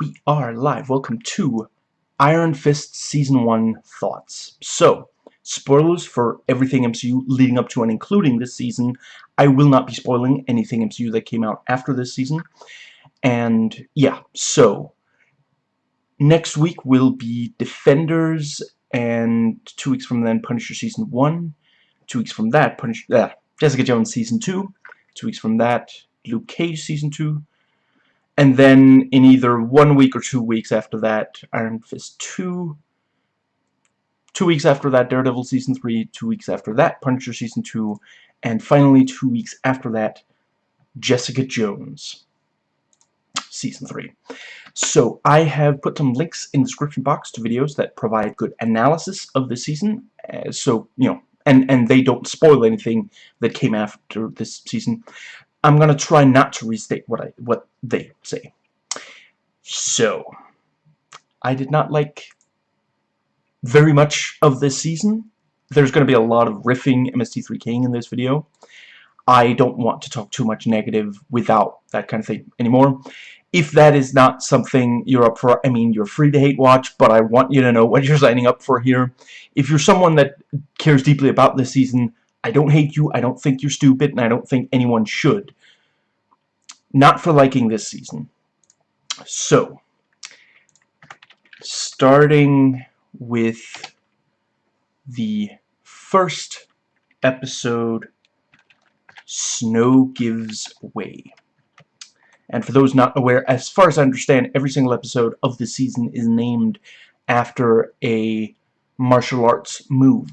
we are live. Welcome to Iron Fist Season 1 Thoughts. So, spoilers for everything MCU leading up to and including this season. I will not be spoiling anything MCU that came out after this season. And, yeah, so, next week will be Defenders, and two weeks from then, Punisher Season 1. Two weeks from that, Punisher, uh, Jessica Jones Season 2. Two weeks from that, Luke Cage Season 2 and then in either one week or two weeks after that, Iron Fist 2, two weeks after that, Daredevil Season 3, two weeks after that, Punisher Season 2, and finally two weeks after that, Jessica Jones Season 3. So I have put some links in the description box to videos that provide good analysis of the season, uh, so, you know, and, and they don't spoil anything that came after this season. I'm gonna try not to restate what I what they say. So, I did not like very much of this season. There's to be a lot of riffing MST3K in this video. I don't want to talk too much negative without that kind of thing anymore. If that is not something you're up for, I mean, you're free to hate watch, but I want you to know what you're signing up for here. If you're someone that cares deeply about this season, I don't hate you, I don't think you're stupid, and I don't think anyone should. Not for liking this season. So, starting with the first episode, Snow Gives Way. And for those not aware, as far as I understand, every single episode of the season is named after a martial arts move.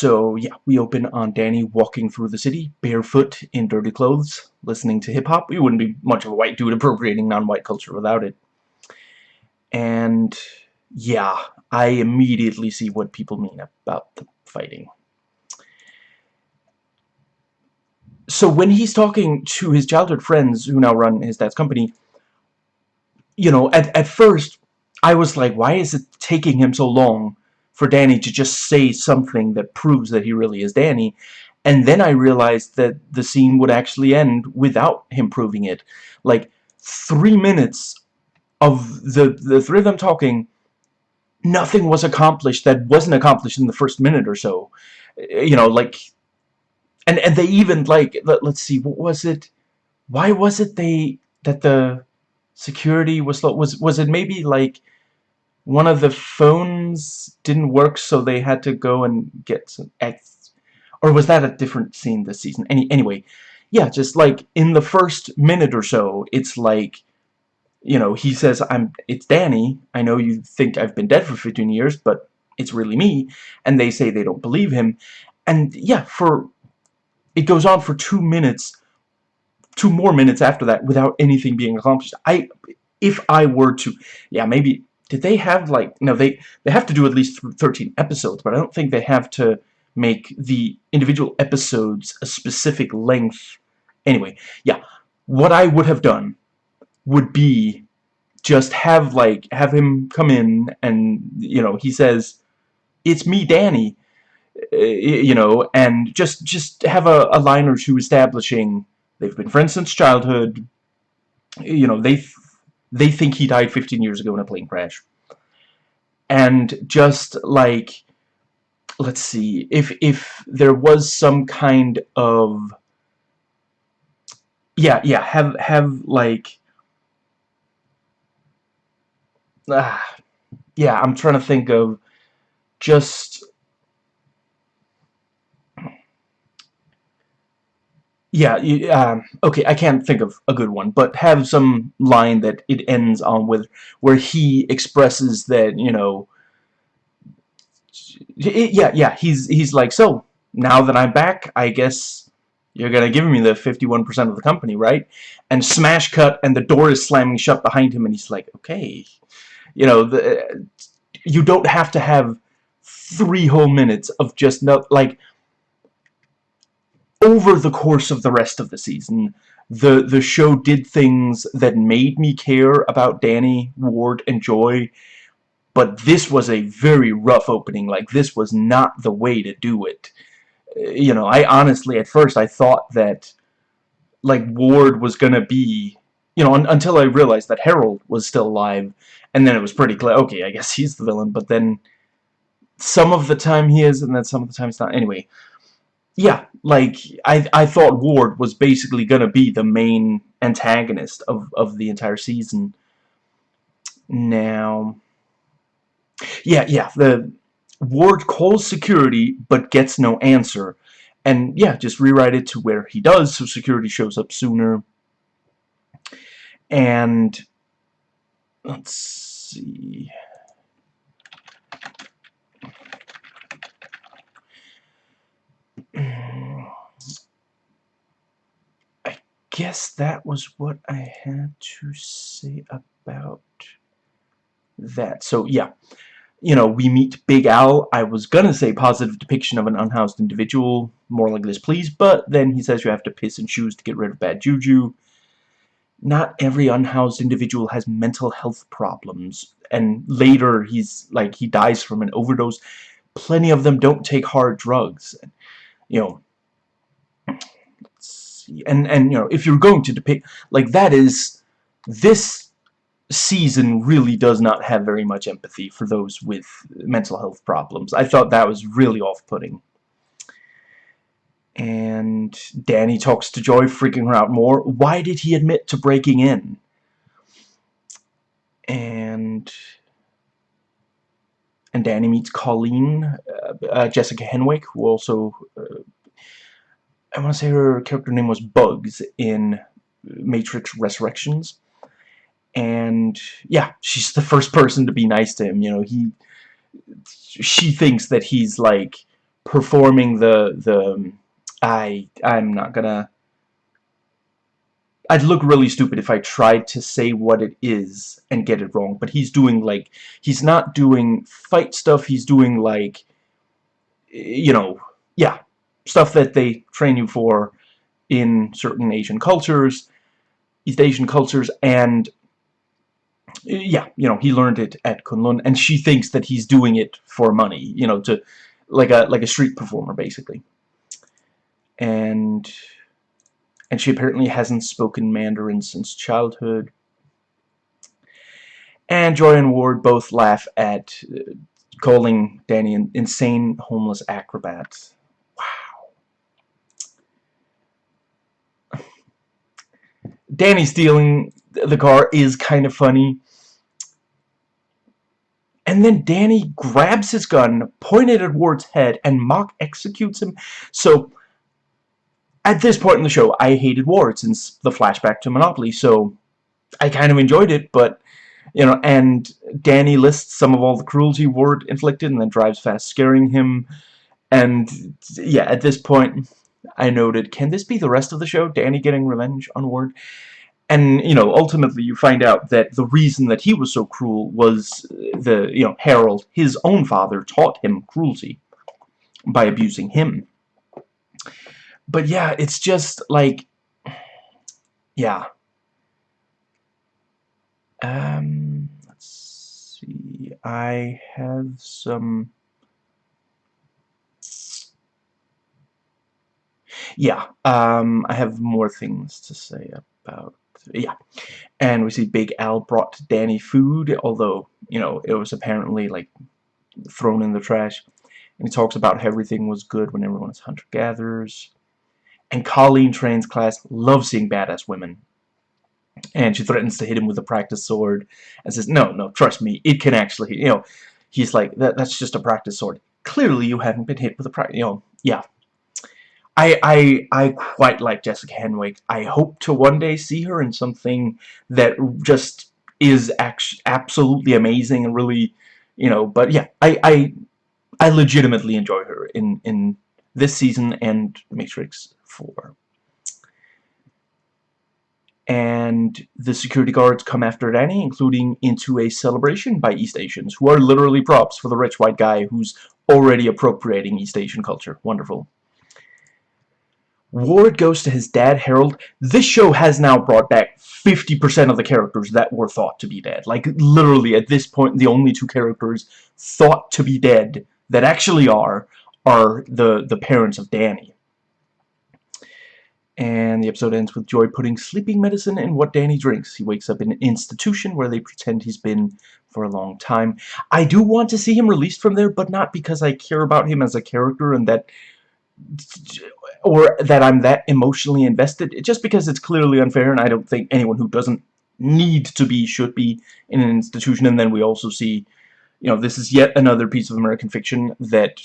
So, yeah, we open on Danny walking through the city, barefoot, in dirty clothes, listening to hip-hop. He wouldn't be much of a white dude appropriating non-white culture without it. And, yeah, I immediately see what people mean about the fighting. So when he's talking to his childhood friends who now run his dad's company, you know, at, at first, I was like, why is it taking him so long for Danny to just say something that proves that he really is Danny. And then I realized that the scene would actually end without him proving it. Like, three minutes of the, the three of them talking, nothing was accomplished that wasn't accomplished in the first minute or so. You know, like... And, and they even, like, let, let's see, what was it? Why was it they... that the security was... Was, was it maybe, like one of the phones didn't work so they had to go and get some X. Or was that a different scene this season? Any, anyway yeah just like in the first minute or so it's like you know he says I'm it's Danny. I know you think I've been dead for 15 years but it's really me. And they say they don't believe him. And yeah for it goes on for two minutes two more minutes after that without anything being accomplished. I if I were to yeah maybe did they have like no they they have to do at least 13 episodes but I don't think they have to make the individual episodes a specific length. Anyway yeah what I would have done would be just have like have him come in and you know he says it's me Danny uh, you know and just just have a, a line or two establishing they've been friends since childhood. You know they they think he died 15 years ago in a plane crash. And just like, let's see, if, if there was some kind of, yeah, yeah, have, have like, ah, yeah, I'm trying to think of just yeah, you, um, okay, I can't think of a good one, but have some line that it ends on with where he expresses that, you know, it, yeah, yeah, he's he's like, so now that I'm back, I guess you're gonna give me the 51% of the company, right? And smash cut, and the door is slamming shut behind him, and he's like, okay, you know, the, you don't have to have three whole minutes of just no, like over the course of the rest of the season, the the show did things that made me care about Danny, Ward, and Joy, but this was a very rough opening. Like, this was not the way to do it. Uh, you know, I honestly, at first, I thought that like Ward was gonna be you know un until I realized that Harold was still alive and then it was pretty clear okay I guess he's the villain but then some of the time he is and then some of the time it's not anyway yeah like I, I thought Ward was basically gonna be the main antagonist of, of the entire season now yeah yeah the Ward calls security but gets no answer and yeah, just rewrite it to where he does so security shows up sooner. And let's see. Guess that was what I had to say about that. So yeah, you know, we meet Big Al. I was gonna say positive depiction of an unhoused individual, more like this, please, but then he says you have to piss and choose to get rid of bad juju. Not every unhoused individual has mental health problems, and later he's like, he dies from an overdose. Plenty of them don't take hard drugs. You know, and, and, you know, if you're going to depict, like, that is, this season really does not have very much empathy for those with mental health problems. I thought that was really off-putting. And Danny talks to Joy, freaking her out more. Why did he admit to breaking in? And and Danny meets Colleen, uh, uh, Jessica Henwick, who also uh, I want to say her character name was Bugs in Matrix Resurrections. And yeah she's the first person to be nice to him you know he she thinks that he's like performing the the um, I I'm not gonna I'd look really stupid if I tried to say what it is and get it wrong but he's doing like he's not doing fight stuff he's doing like you know yeah stuff that they train you for in certain Asian cultures East Asian cultures and yeah, you know, he learned it at Kunlun, and she thinks that he's doing it for money, you know, to like a like a street performer basically. And and she apparently hasn't spoken Mandarin since childhood. And Joy and Ward both laugh at uh, calling Danny an insane homeless acrobat. Wow. Danny stealing the car is kind of funny. And then Danny grabs his gun, pointed at Ward's head, and mock executes him. So, at this point in the show, I hated Ward since the flashback to Monopoly, so I kind of enjoyed it, but, you know, and Danny lists some of all the cruelty Ward inflicted and then drives fast, scaring him. And, yeah, at this point, I noted, can this be the rest of the show? Danny getting revenge on Ward? and you know ultimately you find out that the reason that he was so cruel was the you know Harold his own father taught him cruelty by abusing him but yeah it's just like yeah um let's see I have some yeah um I have more things to say about yeah. And we see Big Al brought Danny food, although, you know, it was apparently, like, thrown in the trash. And he talks about how everything was good when everyone is hunter-gatherers. And Colleen Train's class loves seeing badass women. And she threatens to hit him with a practice sword and says, no, no, trust me, it can actually, you know, he's like, that, that's just a practice sword. Clearly you haven't been hit with a practice, you know, yeah. I, I, I quite like Jessica Henwick. I hope to one day see her in something that just is absolutely amazing and really, you know, but yeah, I, I, I legitimately enjoy her in, in this season and Matrix 4. And the security guards come after Danny, including into a celebration by East Asians, who are literally props for the rich white guy who's already appropriating East Asian culture. Wonderful. Ward goes to his dad, Harold. This show has now brought back 50% of the characters that were thought to be dead. Like, literally, at this point, the only two characters thought to be dead that actually are, are the, the parents of Danny. And the episode ends with Joy putting sleeping medicine in what Danny drinks. He wakes up in an institution where they pretend he's been for a long time. I do want to see him released from there, but not because I care about him as a character and that or that I'm that emotionally invested. Just because it's clearly unfair and I don't think anyone who doesn't need to be should be in an institution. And then we also see, you know, this is yet another piece of American fiction that,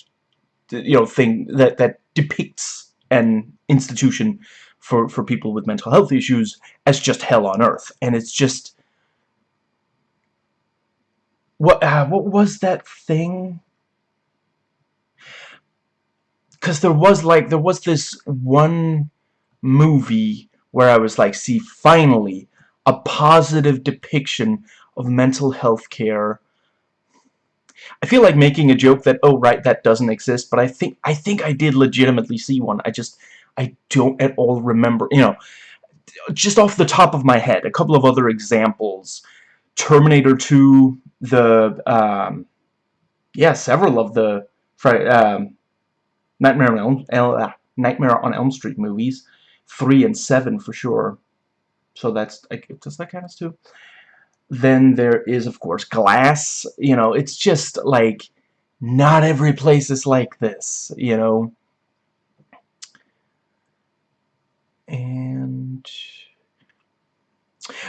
you know, thing that, that depicts an institution for, for people with mental health issues as just hell on earth. And it's just... What, uh, what was that thing? Because there was, like, there was this one movie where I was like, see, finally, a positive depiction of mental health care. I feel like making a joke that, oh, right, that doesn't exist, but I think I think I did legitimately see one. I just I don't at all remember, you know, just off the top of my head, a couple of other examples. Terminator 2, the, um, yeah, several of the um, Nightmare, on Elm, uh, Nightmare on Elm Street movies, 3 and 7 for sure. So that's, does that count as 2? Then there is, of course, Glass, you know, it's just, like, not every place is like this, you know. And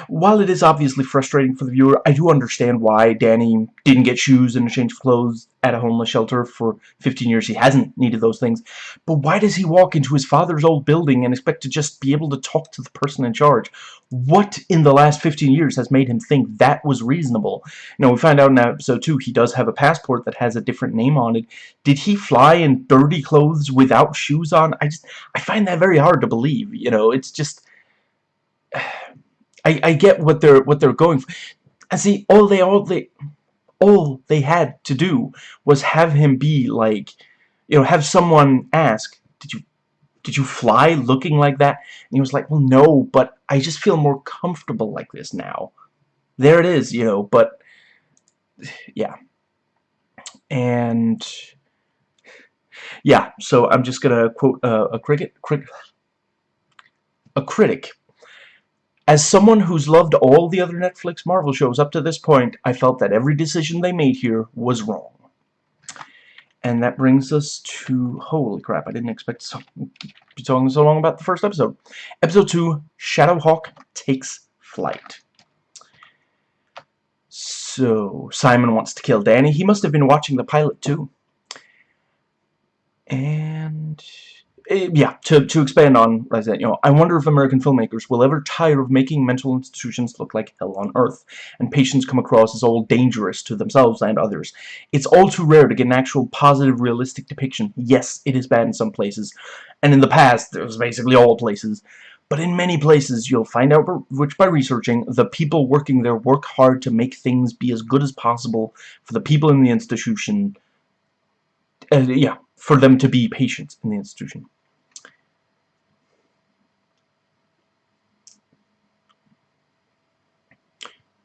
while it is obviously frustrating for the viewer, I do understand why Danny didn't get shoes and a change of clothes at a homeless shelter for 15 years. He hasn't needed those things. But why does he walk into his father's old building and expect to just be able to talk to the person in charge? What in the last 15 years has made him think that was reasonable? You know, we find out in episode 2 he does have a passport that has a different name on it. Did he fly in dirty clothes without shoes on? I just, I find that very hard to believe. You know, it's just... I, I get what they're what they're going for. And see, all they all they all they had to do was have him be like, you know, have someone ask, did you did you fly looking like that? And he was like, well, no, but I just feel more comfortable like this now. There it is, you know, but yeah. And yeah, so I'm just gonna quote uh, a cricket, cricket, a critic as someone who's loved all the other Netflix Marvel shows up to this point, I felt that every decision they made here was wrong. And that brings us to... Holy crap, I didn't expect to be talking so long about the first episode. Episode 2, Shadowhawk Takes Flight. So, Simon wants to kill Danny. He must have been watching the pilot too. And... Eh, yeah, to, to expand on that, you know, I wonder if American filmmakers will ever tire of making mental institutions look like hell on earth, and patients come across as all dangerous to themselves and others. It's all too rare to get an actual positive, realistic depiction. Yes, it is bad in some places, and in the past, it was basically all places. But in many places, you'll find out which by researching, the people working there work hard to make things be as good as possible for the people in the institution. Uh, yeah, for them to be patients in the institution.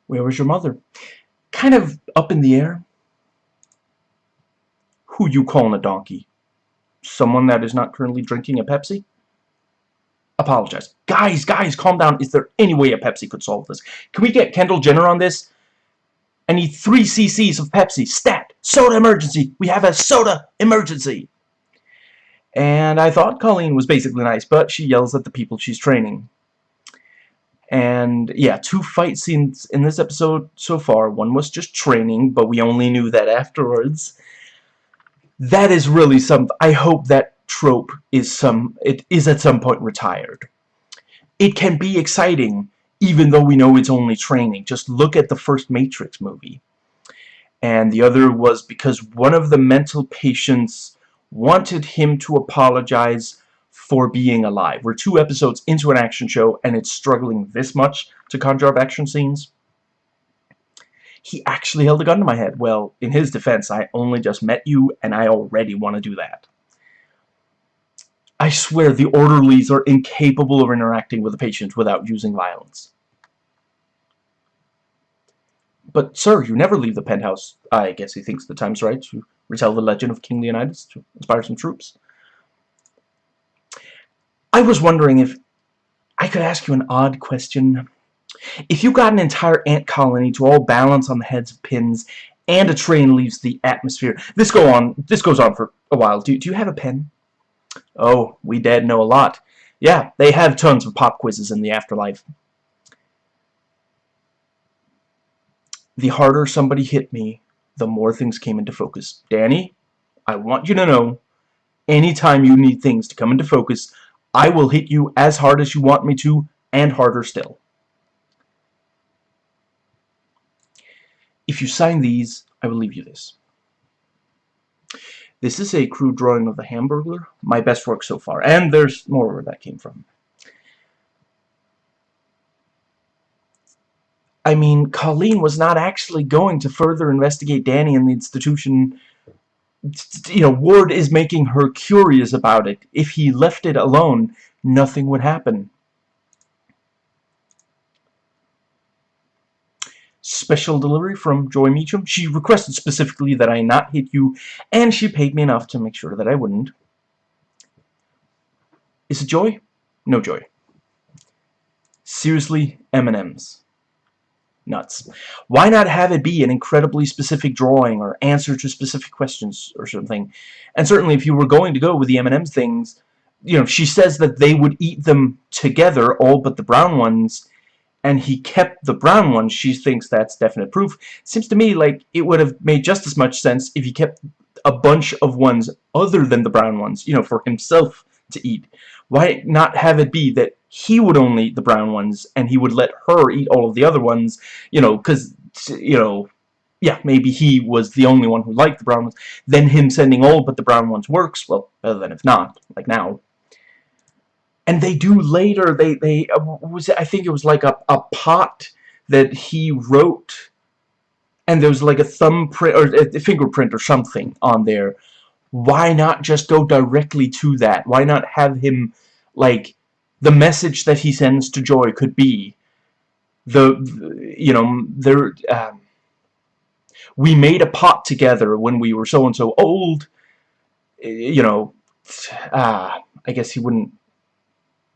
Where was your mother? Kind of up in the air. Who you calling a donkey? Someone that is not currently drinking a Pepsi? Apologize. Guys, guys, calm down. Is there any way a Pepsi could solve this? Can we get Kendall Jenner on this? I need 3 cc's of Pepsi. Stat! Soda emergency! We have a soda emergency! And I thought Colleen was basically nice, but she yells at the people she's training. And yeah, two fight scenes in this episode so far. One was just training, but we only knew that afterwards. That is really some. I hope that trope is some. It is at some point retired. It can be exciting, even though we know it's only training. Just look at the first Matrix movie. And the other was because one of the mental patients wanted him to apologize for being alive. We're two episodes into an action show, and it's struggling this much to conjure up action scenes. He actually held a gun to my head. Well, in his defense, I only just met you, and I already want to do that. I swear the orderlies are incapable of interacting with the patient without using violence. But, sir, you never leave the penthouse. I guess he thinks the time's right to retell the legend of King Leonidas to inspire some troops. I was wondering if I could ask you an odd question. If you got an entire ant colony to all balance on the heads of pins and a train leaves the atmosphere, this go on. This goes on for a while. Do, do you have a pen? Oh, we dead know a lot. Yeah, they have tons of pop quizzes in the afterlife. The harder somebody hit me, the more things came into focus. Danny, I want you to know, anytime you need things to come into focus, I will hit you as hard as you want me to, and harder still. If you sign these, I will leave you this. This is a crude drawing of the Hamburglar, my best work so far, and there's more where that came from. I mean, Colleen was not actually going to further investigate Danny and the institution. You know, Ward is making her curious about it. If he left it alone, nothing would happen. Special delivery from Joy Meachum. She requested specifically that I not hit you, and she paid me enough to make sure that I wouldn't. Is it Joy? No Joy. Seriously, M&M's nuts. Why not have it be an incredibly specific drawing or answer to specific questions or something? And certainly if you were going to go with the M&M's things, you know, she says that they would eat them together, all but the brown ones, and he kept the brown ones. She thinks that's definite proof. Seems to me like it would have made just as much sense if he kept a bunch of ones other than the brown ones, you know, for himself to eat. Why not have it be that he would only eat the brown ones and he would let her eat all of the other ones, you know, because, you know, yeah, maybe he was the only one who liked the brown ones. Then him sending all but the brown ones works, well, better than if not, like now. And they do later, they, they, uh, was I think it was like a, a pot that he wrote, and there was like a thumbprint, or a fingerprint or something on there. Why not just go directly to that? Why not have him, like, the message that he sends to Joy could be the, you know there um, we made a pot together when we were so and so old you know uh, I guess he wouldn't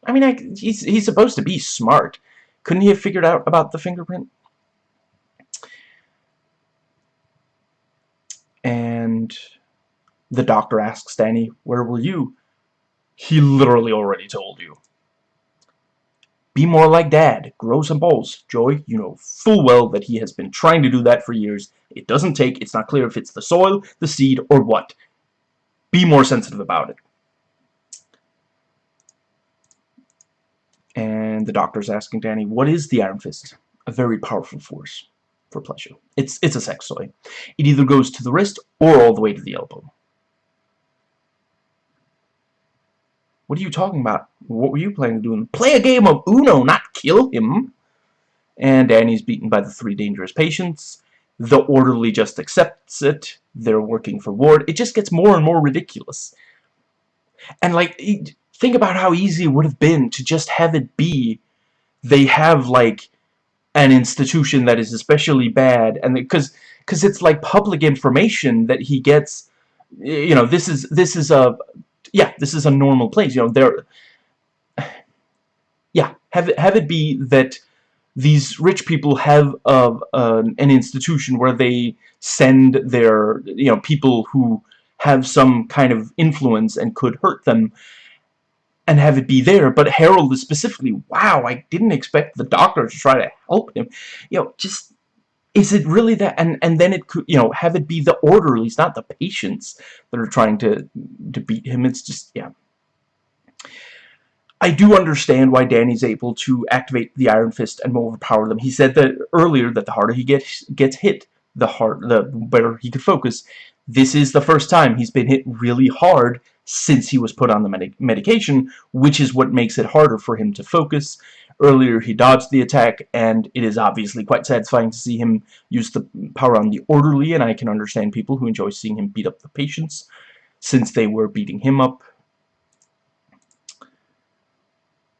I mean I, he's he's supposed to be smart. Couldn't he have figured out about the fingerprint? And the doctor asks Danny where were you? He literally already told you be more like Dad. Grow some balls. Joy, you know full well that he has been trying to do that for years. It doesn't take, it's not clear if it's the soil, the seed, or what. Be more sensitive about it. And the doctor's asking Danny, what is the Iron Fist? A very powerful force for pleasure. It's, it's a sex toy. It either goes to the wrist or all the way to the elbow. What are you talking about? What were you planning to do? Play a game of Uno, not kill him. And Danny's beaten by the three dangerous patients. The orderly just accepts it. They're working for Ward. It just gets more and more ridiculous. And, like, think about how easy it would have been to just have it be they have, like, an institution that is especially bad. and Because because it's, like, public information that he gets... You know, this is this is a yeah, this is a normal place. You know, there. Yeah, have it have it be that these rich people have uh, an institution where they send their you know people who have some kind of influence and could hurt them and have it be there but Harold is specifically wow I didn't expect the doctor to try to help him you know just is it really that and and then it could you know have it be the orderlies not the patients that are trying to to beat him it's just yeah I do understand why Danny's able to activate the Iron Fist and overpower them. He said that earlier that the harder he gets gets hit, the hard the better he could focus. This is the first time he's been hit really hard since he was put on the medic medication, which is what makes it harder for him to focus. Earlier he dodged the attack, and it is obviously quite satisfying to see him use the power on the orderly, and I can understand people who enjoy seeing him beat up the patients, since they were beating him up.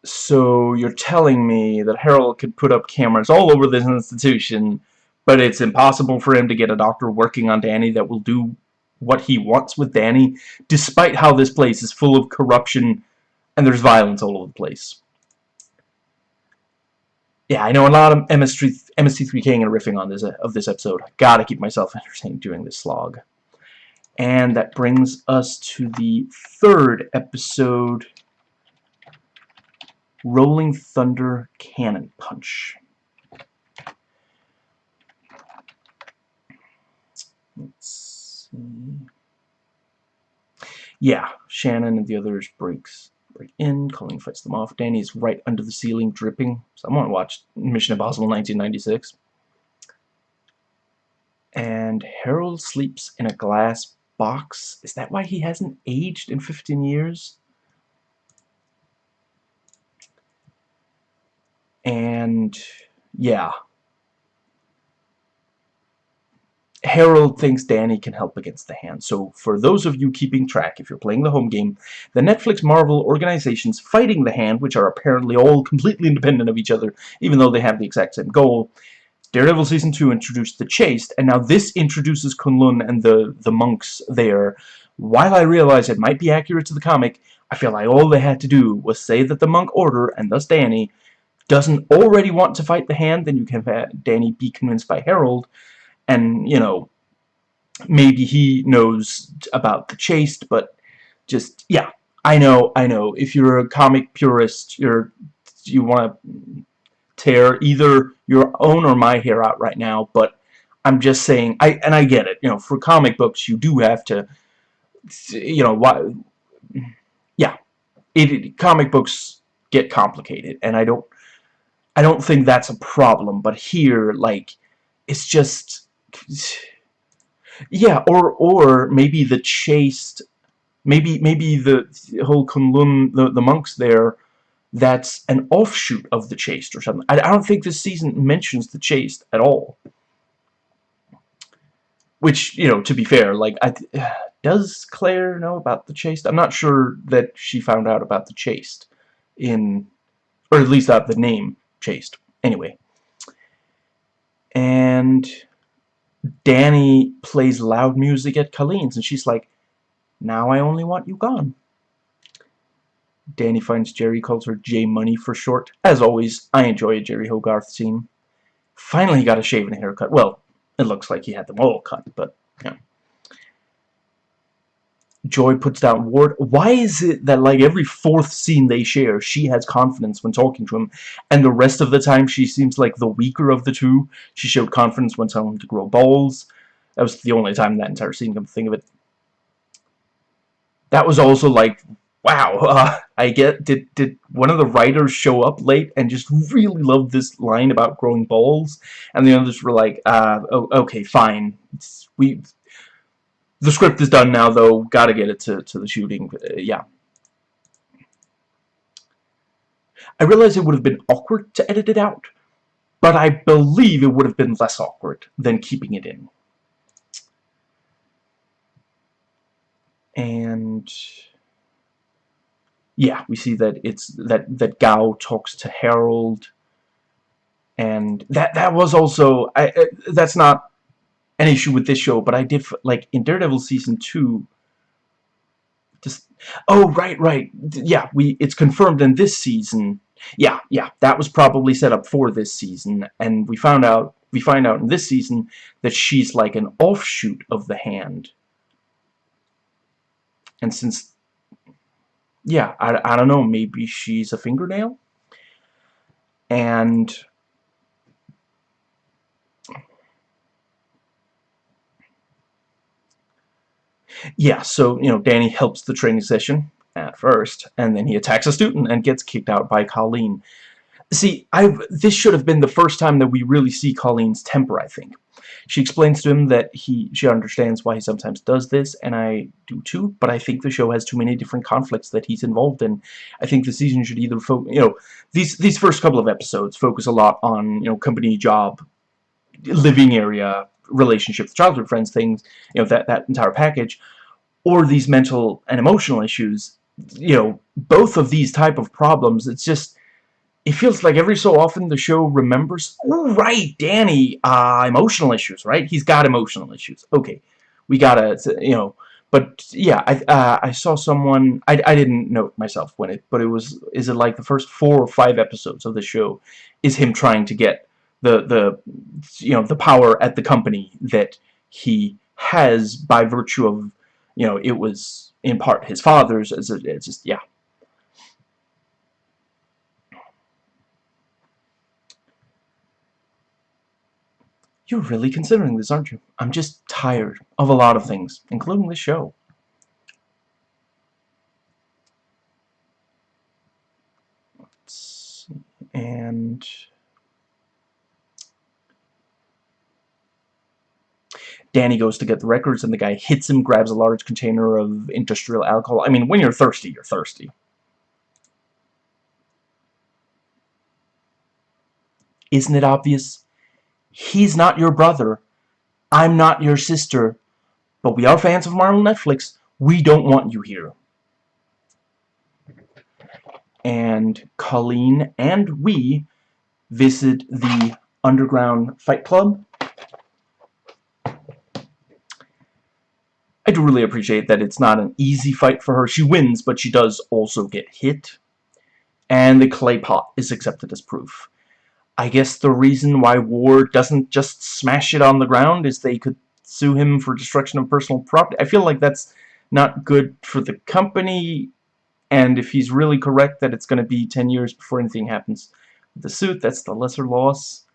So you're telling me that Harold could put up cameras all over this institution, but it's impossible for him to get a doctor working on Danny that will do what he wants with Danny, despite how this place is full of corruption and there's violence all over the place. Yeah, I know a lot of MS3, MST3K and riffing on this uh, of this episode. Gotta keep myself entertained during this slog. And that brings us to the third episode, Rolling Thunder Cannon Punch. Let's see. Yeah, Shannon and the others breaks break in. Colleen fights them off. Danny's right under the ceiling, dripping. Someone watched Mission Impossible 1996. And Harold sleeps in a glass box. Is that why he hasn't aged in 15 years? And, yeah. Harold thinks Danny can help against the hand. So for those of you keeping track, if you're playing the home game, the Netflix Marvel organizations fighting the hand, which are apparently all completely independent of each other, even though they have the exact same goal, Daredevil Season 2 introduced the Chaste, and now this introduces Kunlun and the, the monks there. While I realize it might be accurate to the comic, I feel like all they had to do was say that the monk order, and thus Danny, doesn't already want to fight the hand, then you can have Danny be convinced by Harold, and you know maybe he knows about the chaste but just yeah I know I know. If you're a comic purist you're you want to tear either your own or my hair out right now but I'm just saying I and I get it. You know for comic books you do have to you know why yeah it, it comic books get complicated and I don't I don't think that's a problem but here like it's just yeah, or or maybe the chaste, maybe maybe the whole Kunlun, the the monks there, that's an offshoot of the chaste or something. I, I don't think this season mentions the chaste at all. Which you know, to be fair, like I, does Claire know about the chaste? I'm not sure that she found out about the chaste in, or at least out the name chaste. Anyway. And Danny plays loud music at Colleen's, and she's like, now I only want you gone. Danny finds Jeri, calls her J Money for short. As always, I enjoy a Jeri Hogarth scene. Finally he got a shave and a haircut. Well, it looks like he had them all cut, but, you know. Joy puts down Ward. Why is it that like every fourth scene they share, she has confidence when talking to him, and the rest of the time she seems like the weaker of the two? She showed confidence when telling him to grow balls. That was the only time that entire scene, come to think of it. That was also like, wow, uh, I get, did, did one of the writers show up late and just really loved this line about growing balls? And the others were like, uh, okay, fine. It's, we the script is done now, though. Gotta get it to, to the shooting. Uh, yeah. I realize it would have been awkward to edit it out, but I believe it would have been less awkward than keeping it in. And yeah, we see that it's that that Gao talks to Harold, and that that was also I, uh, that's not an issue with this show, but I did, like, in Daredevil Season 2, just, oh, right, right, yeah, we, it's confirmed in this season, yeah, yeah, that was probably set up for this season, and we found out, we find out in this season that she's like an offshoot of the hand. And since, yeah, I, I don't know, maybe she's a fingernail? And Yeah, so, you know, Danny helps the training session at first, and then he attacks a student and gets kicked out by Colleen. See, I this should have been the first time that we really see Colleen's temper, I think. She explains to him that he she understands why he sometimes does this, and I do too, but I think the show has too many different conflicts that he's involved in. I think the season should either focus, you know, these these first couple of episodes focus a lot on, you know, company job, living area, relationships, childhood friends, things, you know, that, that entire package, or these mental and emotional issues, you know, both of these type of problems, it's just, it feels like every so often the show remembers, oh, right, Danny, uh, emotional issues, right? He's got emotional issues. Okay, we gotta, you know, but yeah, I uh, I saw someone I I didn't note myself when it, but it was is it like the first four or five episodes of the show is him trying to get the the you know the power at the company that he has by virtue of you know it was in part his father's as it's just yeah You're really considering this, aren't you? I'm just tired of a lot of things, including this show. And... Danny goes to get the records, and the guy hits him, grabs a large container of industrial alcohol. I mean, when you're thirsty, you're thirsty. Isn't it obvious? He's not your brother. I'm not your sister. But we are fans of Marvel Netflix. We don't want you here. And Colleen and we visit the Underground Fight Club. Do really appreciate that it's not an easy fight for her. She wins, but she does also get hit. And the clay pot is accepted as proof. I guess the reason why Ward doesn't just smash it on the ground is they could sue him for destruction of personal property. I feel like that's not good for the company, and if he's really correct that it's going to be 10 years before anything happens with the suit, that's the lesser loss.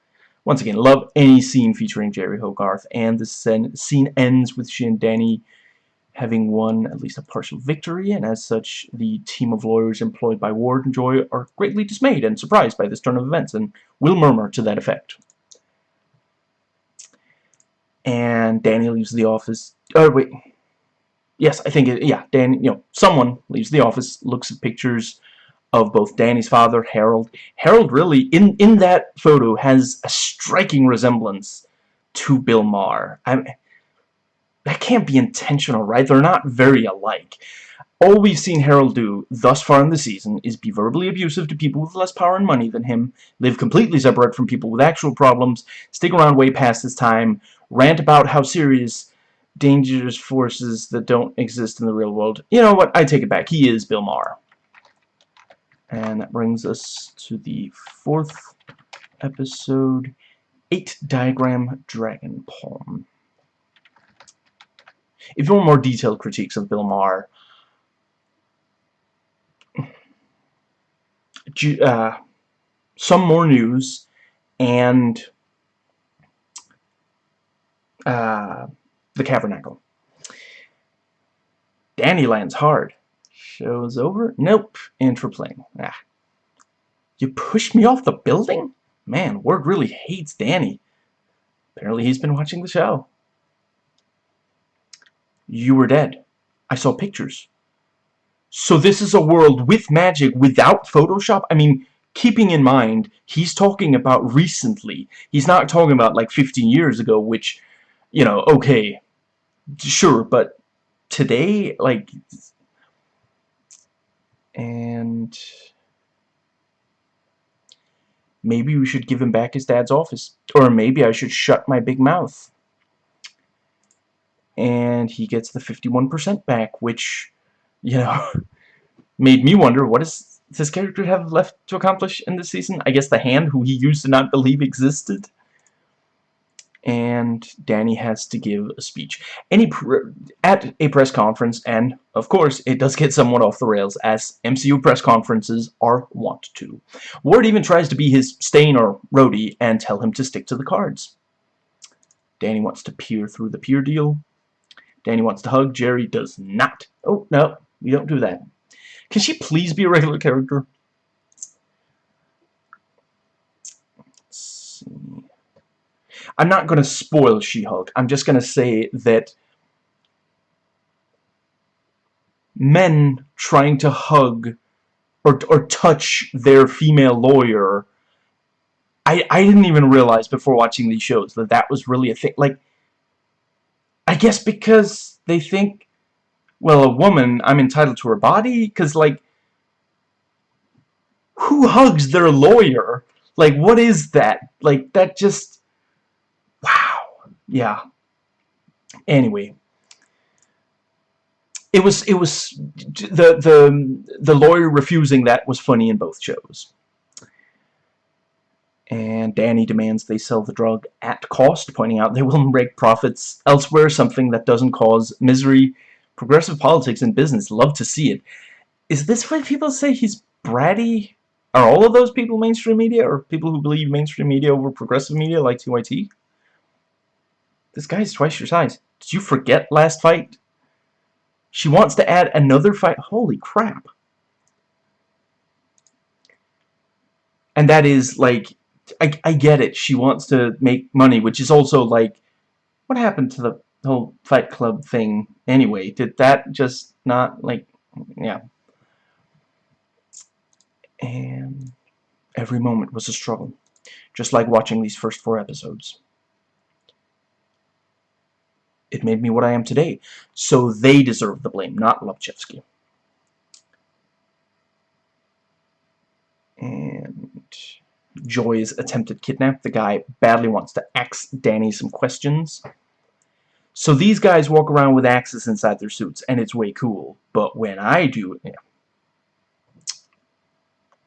Once again, love any scene featuring Jeri Hogarth, and the scene ends with she and Danny having won at least a partial victory, and as such, the team of lawyers employed by Ward and Joy are greatly dismayed and surprised by this turn of events, and will murmur to that effect. And Danny leaves the office. Oh, wait. Yes, I think, it, yeah, Danny, you know, someone leaves the office, looks at pictures of both Danny's father, Harold. Harold really, in, in that photo, has a striking resemblance to Bill Maher. I that can't be intentional, right? They're not very alike. All we've seen Harold do thus far in the season is be verbally abusive to people with less power and money than him, live completely separate from people with actual problems, stick around way past his time, rant about how serious dangerous forces that don't exist in the real world. You know what? I take it back. He is Bill Maher. And that brings us to the fourth episode, 8 Diagram Dragon Palm. If you want more detailed critiques of Bill Maher, uh, some more news and uh, the Cavernacle. Danny lands hard. Show's over? Nope. Intro playing. Ah. You pushed me off the building? Man, Ward really hates Danny. Apparently he's been watching the show. You were dead. I saw pictures. So this is a world with magic without Photoshop? I mean, keeping in mind, he's talking about recently. He's not talking about like 15 years ago, which, you know, okay, sure, but today, like, and maybe we should give him back his dad's office. Or maybe I should shut my big mouth and he gets the 51% back, which, you know, made me wonder, what does this character have left to accomplish in this season? I guess the hand who he used to not believe existed? And Danny has to give a speech. Any at a press conference, and, of course, it does get somewhat off the rails, as MCU press conferences are wont to. Ward even tries to be his Stane or Rhodey and tell him to stick to the cards. Danny wants to peer through the peer deal, Danny wants to hug. Jeri does not. Oh, no. We don't do that. Can she please be a regular character? I'm not going to spoil She-Hulk. I'm just going to say that men trying to hug or, or touch their female lawyer I, I didn't even realize before watching these shows that that was really a thing. Like, I guess because they think, well, a woman, I'm entitled to her body? Because, like, who hugs their lawyer? Like, what is that? Like, that just... Wow. Yeah. Anyway. it was it was the the the lawyer refusing that was funny in both shows and Danny demands they sell the drug at cost, pointing out they will make profits elsewhere, something that doesn't cause misery. Progressive politics and business love to see it. Is this why people say he's bratty? Are all of those people mainstream media, or people who believe mainstream media over progressive media like TYT? This guy's twice your size. Did you forget last fight? She wants to add another fight. Holy crap. And that is, like, I, I get it. She wants to make money, which is also like, what happened to the whole Fight Club thing anyway? Did that just not, like, yeah. And every moment was a struggle, just like watching these first four episodes. It made me what I am today, so they deserve the blame, not Lobchevsky. And Joy's attempted kidnap. The guy badly wants to ask Danny some questions. So these guys walk around with axes inside their suits, and it's way cool. But when I do yeah.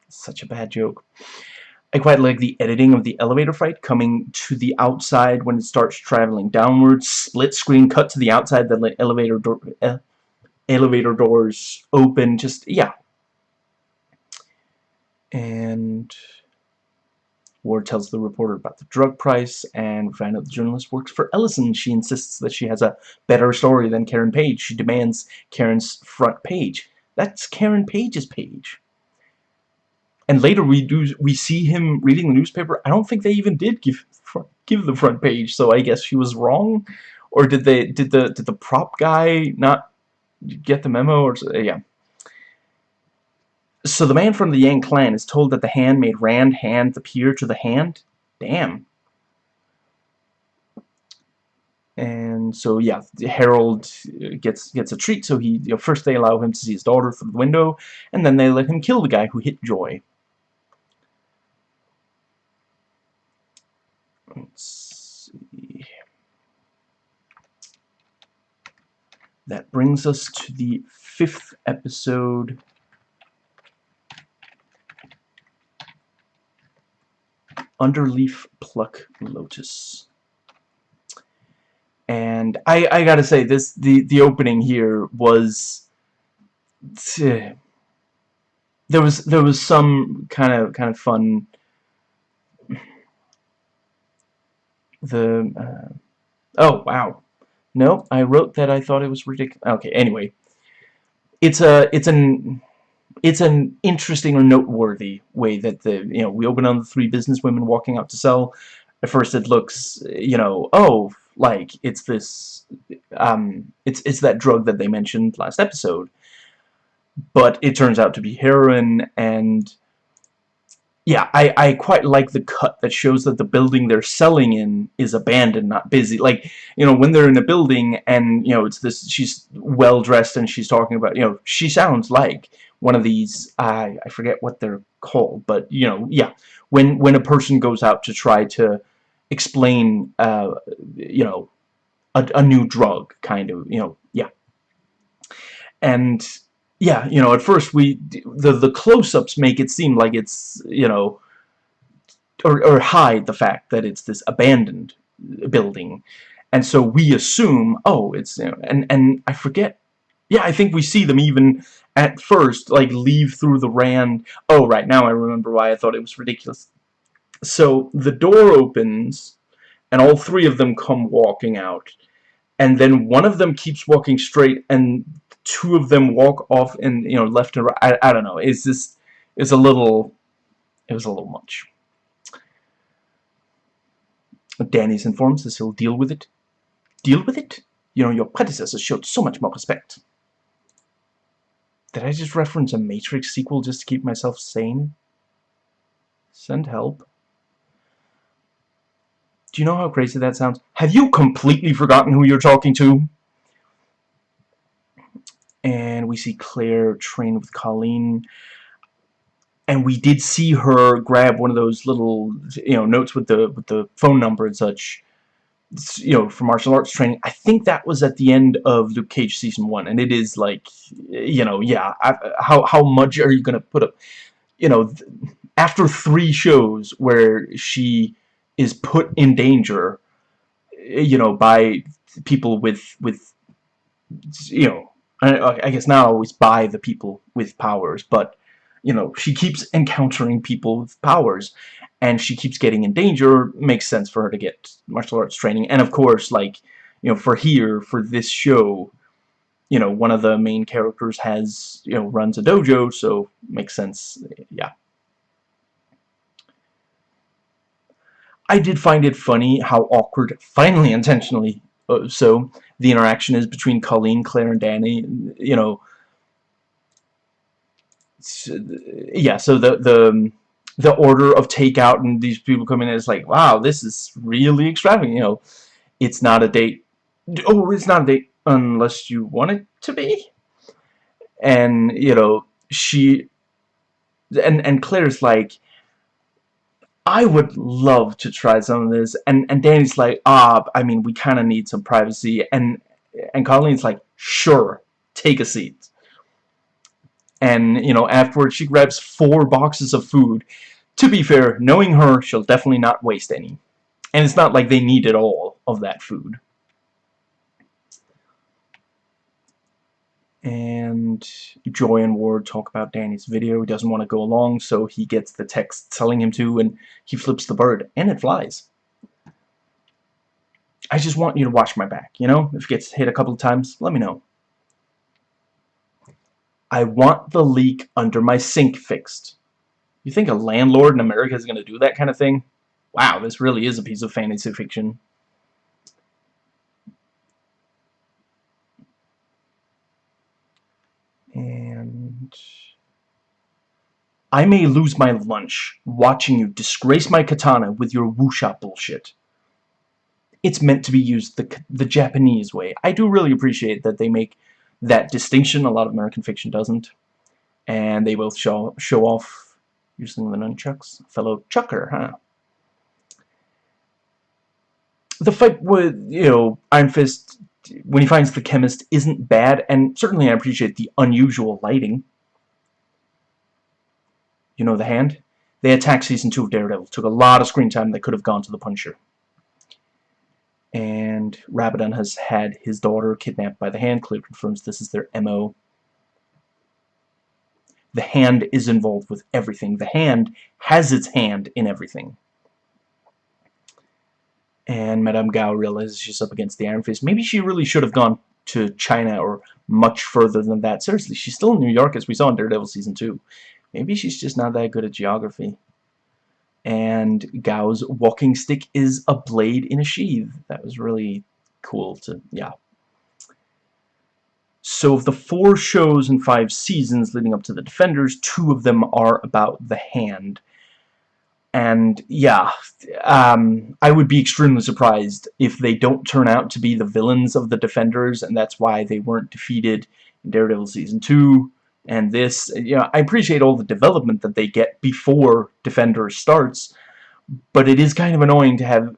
Such a bad joke. I quite like the editing of the elevator fight coming to the outside when it starts traveling downwards. Split screen cut to the outside, the elevator door, uh, elevator doors open. Just yeah. And Ward tells the reporter about the drug price, and we find out the journalist works for Ellison. She insists that she has a better story than Karen Page. She demands Karen's front page. That's Karen Page's page. And later we do we see him reading the newspaper. I don't think they even did give give the front page, so I guess she was wrong. Or did they did the did the prop guy not get the memo or yeah. So the man from the Yang clan is told that the hand made Rand hand appear to the hand? Damn. And so yeah, Harold uh, gets gets a treat. So he you know, first they allow him to see his daughter through the window, and then they let him kill the guy who hit Joy. Let's see. That brings us to the fifth episode Underleaf Pluck Lotus. And I, I gotta say, this the, the opening here was... there was there was some kind of kind of fun. The uh, oh wow. No I wrote that I thought it was ridiculous okay anyway. It's a it's an it's an interesting or noteworthy way that the you know we open on the three business women walking out to sell at first it looks you know oh like it's this um it's it's that drug that they mentioned last episode but it turns out to be heroin and yeah, I, I quite like the cut that shows that the building they're selling in is abandoned, not busy. Like, you know, when they're in a building and, you know, it's this, she's well-dressed and she's talking about, you know, she sounds like one of these, I, I forget what they're called, but, you know, yeah, when, when a person goes out to try to explain, uh, you know, a, a new drug, kind of, you know, yeah. And yeah, you know, at first we the the close-ups make it seem like it's you know, or or hide the fact that it's this abandoned building, and so we assume, oh, it's you know, and and I forget, yeah, I think we see them even at first like leave through the Rand. Oh, right now I remember why I thought it was ridiculous. So the door opens, and all three of them come walking out, and then one of them keeps walking straight, and two of them walk off and you know left and right. I, I don't know. It's just it's a little it was a little much. Danny's informs us he'll deal with it. Deal with it? You know, your predecessor showed so much more respect. Did I just reference a Matrix sequel just to keep myself sane? Send help. Do you know how crazy that sounds? Have you completely forgotten who you're talking to? and we see Claire train with Colleen and we did see her grab one of those little you know notes with the with the phone number and such you know, for martial arts training. I think that was at the end of Luke Cage season one, and it is like, you know, yeah, how how much are you gonna put up? You know, after three shows where she is put in danger, you know, by people with with, you know, I, I guess not always by the people with powers, but you know, she keeps encountering people with powers, and she keeps getting in danger, makes sense for her to get martial arts training. And of course, like, you know, for here, for this show, you know, one of the main characters has, you know, runs a dojo, so makes sense, yeah. I did find it funny how awkward, finally intentionally uh, so, the interaction is between Colleen, Claire, and Danny, you know, yeah, so the, the, the order of takeout and these people come in and it's like, wow, this is really extravagant, you know. It's not a date. Oh, it's not a date unless you want it to be. And, you know, she... And, and Claire's like, I would love to try some of this. And, and Danny's like, ah, I mean, we kind of need some privacy. And, and Colleen's like, sure, take a seat and you know afterwards she grabs four boxes of food. To be fair knowing her she'll definitely not waste any. And it's not like they needed all of that food. And Joy and Ward talk about Danny's video. He doesn't want to go along so he gets the text telling him to and he flips the bird and it flies. I just want you to watch my back you know? If it gets hit a couple of times let me know I want the leak under my sink fixed. You think a landlord in America is going to do that kind of thing? Wow, this really is a piece of fantasy fiction. And... I may lose my lunch watching you disgrace my katana with your wuxia bullshit. It's meant to be used the, the Japanese way. I do really appreciate that they make that distinction. A lot of American fiction doesn't. And they both show, show off using the nunchucks. Fellow chucker, huh? The fight with, you know, Iron Fist, when he finds the chemist, isn't bad, and certainly I appreciate the unusual lighting. You know the hand? They attacked Season 2 of Daredevil. Took a lot of screen time that could have gone to the Punisher and Radovan has had his daughter kidnapped by the Hand. Claire confirms this is their MO. The Hand is involved with everything. The Hand has its hand in everything. And Madame Gao realizes she's up against the Iron Fist. Maybe she really should have gone to China or much further than that. Seriously, she's still in New York as we saw in Daredevil Season 2. Maybe she's just not that good at geography and Gao's walking stick is a blade in a sheath. That was really cool to, yeah. So of the four shows and five seasons leading up to the Defenders, two of them are about the hand. And, yeah, um, I would be extremely surprised if they don't turn out to be the villains of the Defenders, and that's why they weren't defeated in Daredevil Season 2, and this, you know, I appreciate all the development that they get before Defender starts, but it is kind of annoying to have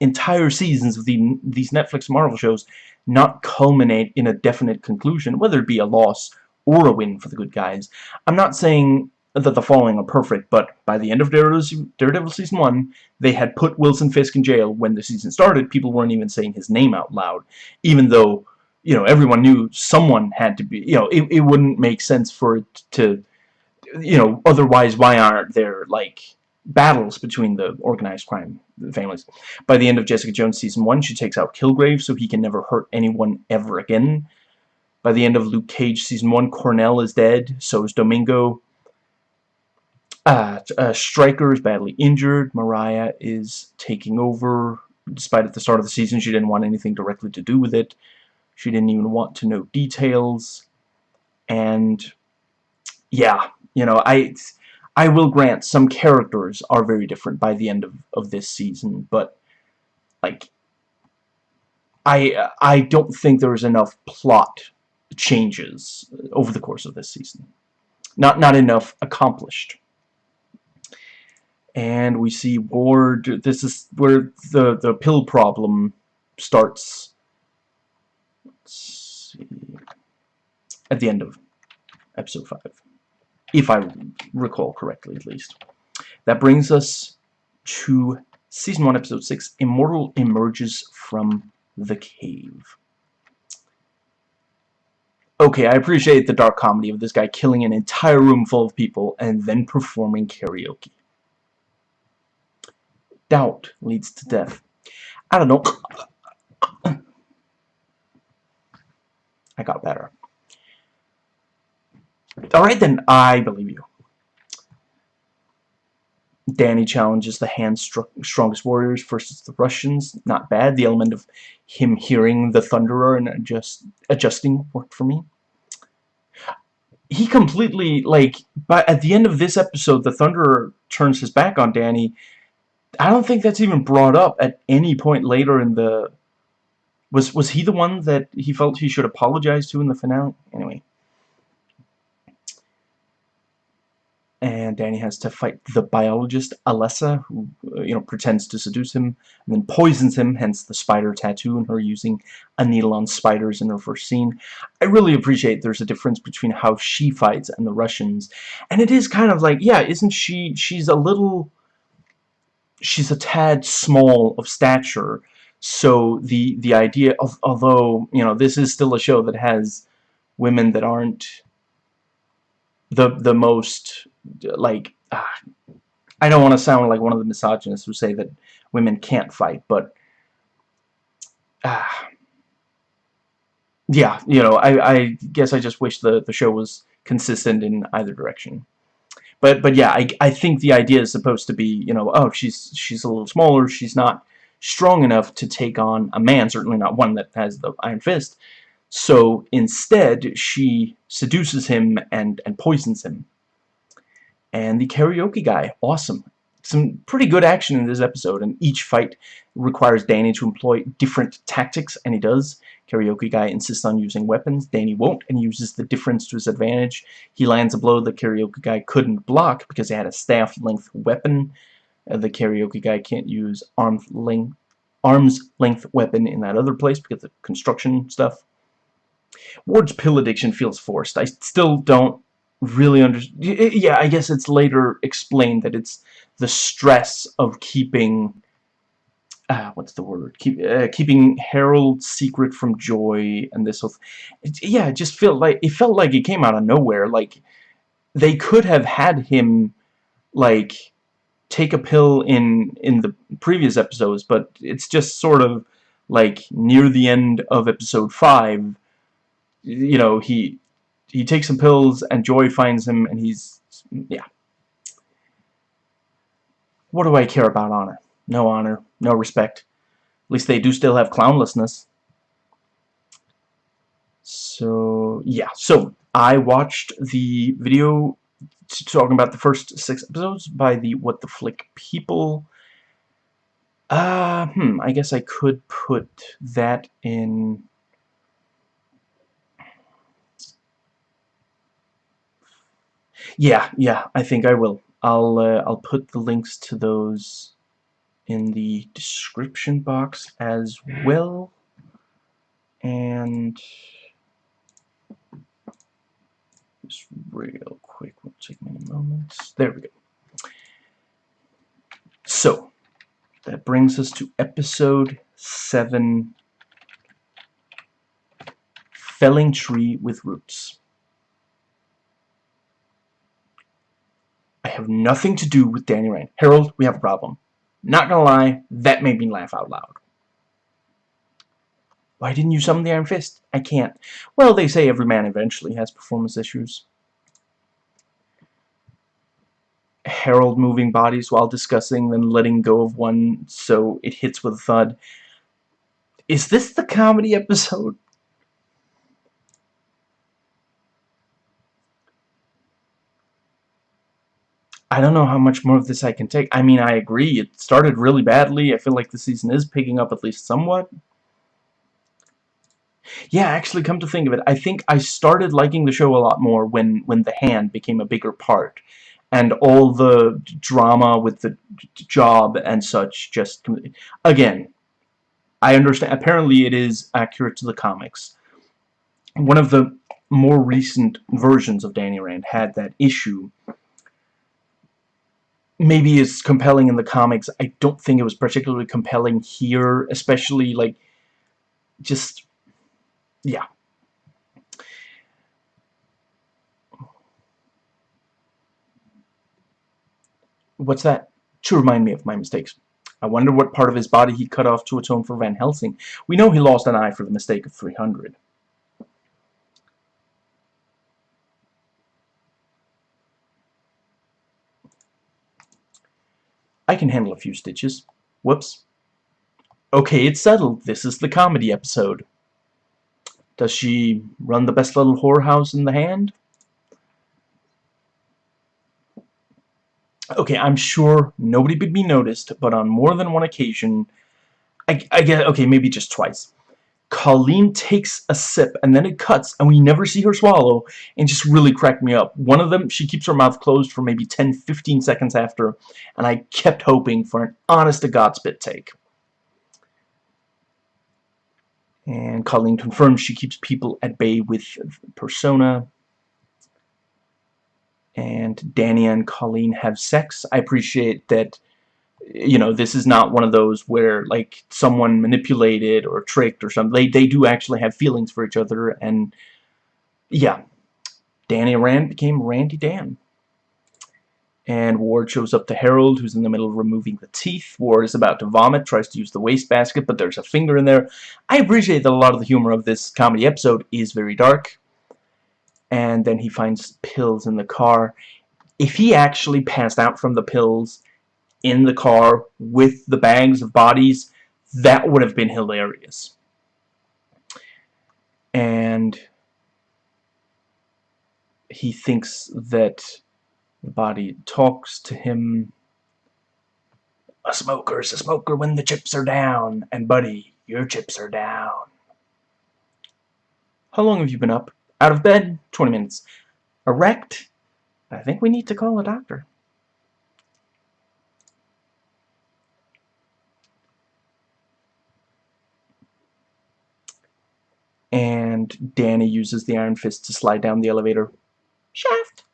entire seasons of the, these Netflix Marvel shows not culminate in a definite conclusion, whether it be a loss or a win for the good guys. I'm not saying that the following are perfect, but by the end of Daredevil, Season 1, they had put Wilson Fisk in jail when the season started. People weren't even saying his name out loud, even though you know, everyone knew someone had to be, you know, it, it wouldn't make sense for it to, you know, otherwise why aren't there, like, battles between the organized crime families. By the end of Jessica Jones Season 1, she takes out Kilgrave so he can never hurt anyone ever again. By the end of Luke Cage Season 1, Cornell is dead, so is Domingo. Uh, uh, Stryker is badly injured. Mariah is taking over. Despite at the start of the season she didn't want anything directly to do with it. She didn't even want to know details. And yeah, you know, I I will grant some characters are very different by the end of, of this season, but like I I don't think there is enough plot changes over the course of this season. Not not enough accomplished. And we see Ward, this is where the, the pill problem starts at the end of episode 5 if I recall correctly at least. That brings us to season 1 episode 6 Immortal emerges from the cave. Okay I appreciate the dark comedy of this guy killing an entire room full of people and then performing karaoke. Doubt leads to death. I don't know I got better. Alright then, I believe you. Danny challenges the hand's strongest warriors versus the Russians. Not bad. The element of him hearing the Thunderer and adjust, adjusting worked for me. He completely, like, but at the end of this episode, the Thunderer turns his back on Danny. I don't think that's even brought up at any point later in the was was he the one that he felt he should apologize to in the finale? Anyway. And Danny has to fight the biologist, Alessa, who, uh, you know, pretends to seduce him, and then poisons him, hence the spider tattoo, and her using a needle on spiders in her first scene. I really appreciate there's a difference between how she fights and the Russians. And it is kind of like, yeah, isn't she, she's a little, she's a tad small of stature, so the the idea of although you know this is still a show that has women that aren't the the most like uh, I don't want to sound like one of the misogynists who say that women can't fight but uh, yeah you know I, I guess I just wish the the show was consistent in either direction. But but yeah I, I think the idea is supposed to be you know oh she's she's a little smaller she's not strong enough to take on a man, certainly not one that has the Iron Fist. So instead, she seduces him and, and poisons him. And the karaoke guy, awesome. Some pretty good action in this episode, and each fight requires Danny to employ different tactics, and he does. Karaoke guy insists on using weapons. Danny won't, and uses the difference to his advantage. He lands a blow the karaoke guy couldn't block because he had a staff-length weapon. Uh, the karaoke guy can't use arm's length arm's length weapon in that other place because of construction stuff. Ward's pill addiction feels forced. I still don't really understand. Yeah, I guess it's later explained that it's the stress of keeping. Uh, what's the word? Keep uh, keeping Harold secret from Joy and this whole. It, yeah, it just felt like it felt like it came out of nowhere. Like they could have had him, like take a pill in in the previous episodes, but it's just sort of like near the end of episode 5, you know, he he takes some pills and Joy finds him and he's yeah. What do I care about honor? No honor, no respect. At least they do still have clownlessness. So, yeah. So, I watched the video talking about the first six episodes by the What the Flick people. Uh, hmm, I guess I could put that in... Yeah, yeah, I think I will. I'll, uh, I'll put the links to those in the description box as well. And just real quick, Won't take many moments. There we go. So, that brings us to episode 7, Felling Tree with Roots. I have nothing to do with Danny Rand. Harold, we have a problem. Not gonna lie, that made me laugh out loud. Why didn't you summon the Iron Fist? I can't. Well, they say every man eventually has performance issues. Harold moving bodies while discussing, then letting go of one so it hits with a thud. Is this the comedy episode? I don't know how much more of this I can take. I mean, I agree. It started really badly. I feel like the season is picking up at least somewhat. Yeah, actually, come to think of it, I think I started liking the show a lot more when, when the hand became a bigger part. And all the drama with the job and such just... Again, I understand. Apparently, it is accurate to the comics. One of the more recent versions of Danny Rand had that issue. Maybe it's compelling in the comics. I don't think it was particularly compelling here, especially like just yeah. What's that? To remind me of my mistakes. I wonder what part of his body he cut off to atone for Van Helsing. We know he lost an eye for the mistake of 300. I can handle a few stitches. Whoops. Okay, it's settled. This is the comedy episode. Does she run the best little whorehouse in the hand? Okay, I'm sure nobody would be noticed, but on more than one occasion, I, I get, okay, maybe just twice, Colleen takes a sip, and then it cuts, and we never see her swallow, and just really cracked me up. One of them, she keeps her mouth closed for maybe 10-15 seconds after, and I kept hoping for an honest-to-God spit take. And Colleen confirms she keeps people at bay with persona and Danny and Colleen have sex. I appreciate that you know this is not one of those where like someone manipulated or tricked or something. They they do actually have feelings for each other and yeah. Danny Rand became Randy Dan. And Ward shows up to Harold, who's in the middle of removing the teeth. Ward is about to vomit, tries to use the wastebasket, but there's a finger in there. I appreciate that a lot of the humor of this comedy episode is very dark and then he finds pills in the car. If he actually passed out from the pills in the car with the bags of bodies, that would have been hilarious. And he thinks that the body talks to him. A smoker's a smoker when the chips are down. And buddy, your chips are down. How long have you been up? Out of bed, 20 minutes. Erect, I think we need to call a doctor. And Danny uses the Iron Fist to slide down the elevator shaft.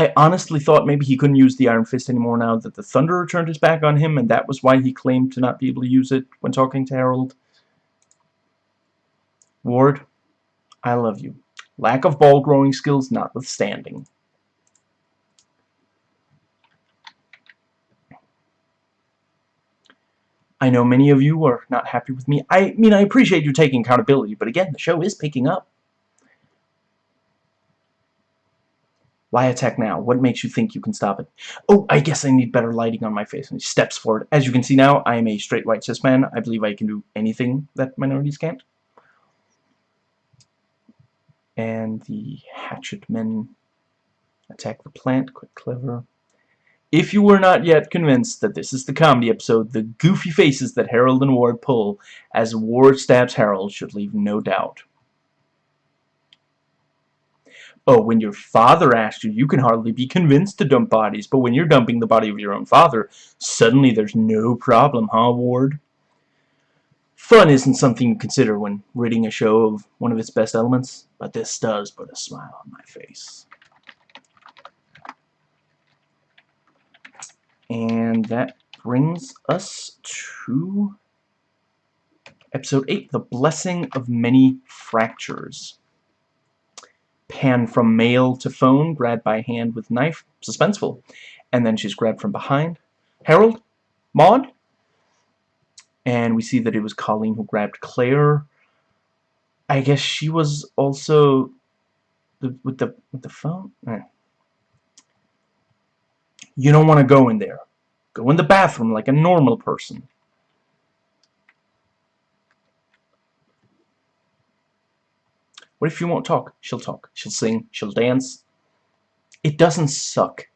I honestly thought maybe he couldn't use the Iron Fist anymore now that the Thunderer turned his back on him, and that was why he claimed to not be able to use it when talking to Harold. Ward, I love you. Lack of ball growing skills notwithstanding. I know many of you are not happy with me. I mean, I appreciate you taking accountability, but again, the show is picking up. Why attack now? What makes you think you can stop it? Oh, I guess I need better lighting on my face. And he steps forward. As you can see now, I am a straight white cis man. I believe I can do anything that minorities can't and the hatchet men attack the plant. Quick, clever. If you were not yet convinced that this is the comedy episode, the goofy faces that Harold and Ward pull as Ward stabs Harold should leave no doubt. Oh, when your father asked you, you can hardly be convinced to dump bodies, but when you're dumping the body of your own father, suddenly there's no problem, huh, Ward? Fun isn't something you consider when reading a show of one of its best elements, but this does put a smile on my face. And that brings us to episode 8, The Blessing of Many Fractures. Pan from mail to phone, grabbed by hand with knife, suspenseful. And then she's grabbed from behind. Harold? Maud? and we see that it was Colleen who grabbed Claire. I guess she was also the, with the with the phone. Eh. You don't want to go in there. Go in the bathroom like a normal person. What if you won't talk? She'll talk. She'll sing. She'll dance. It doesn't suck.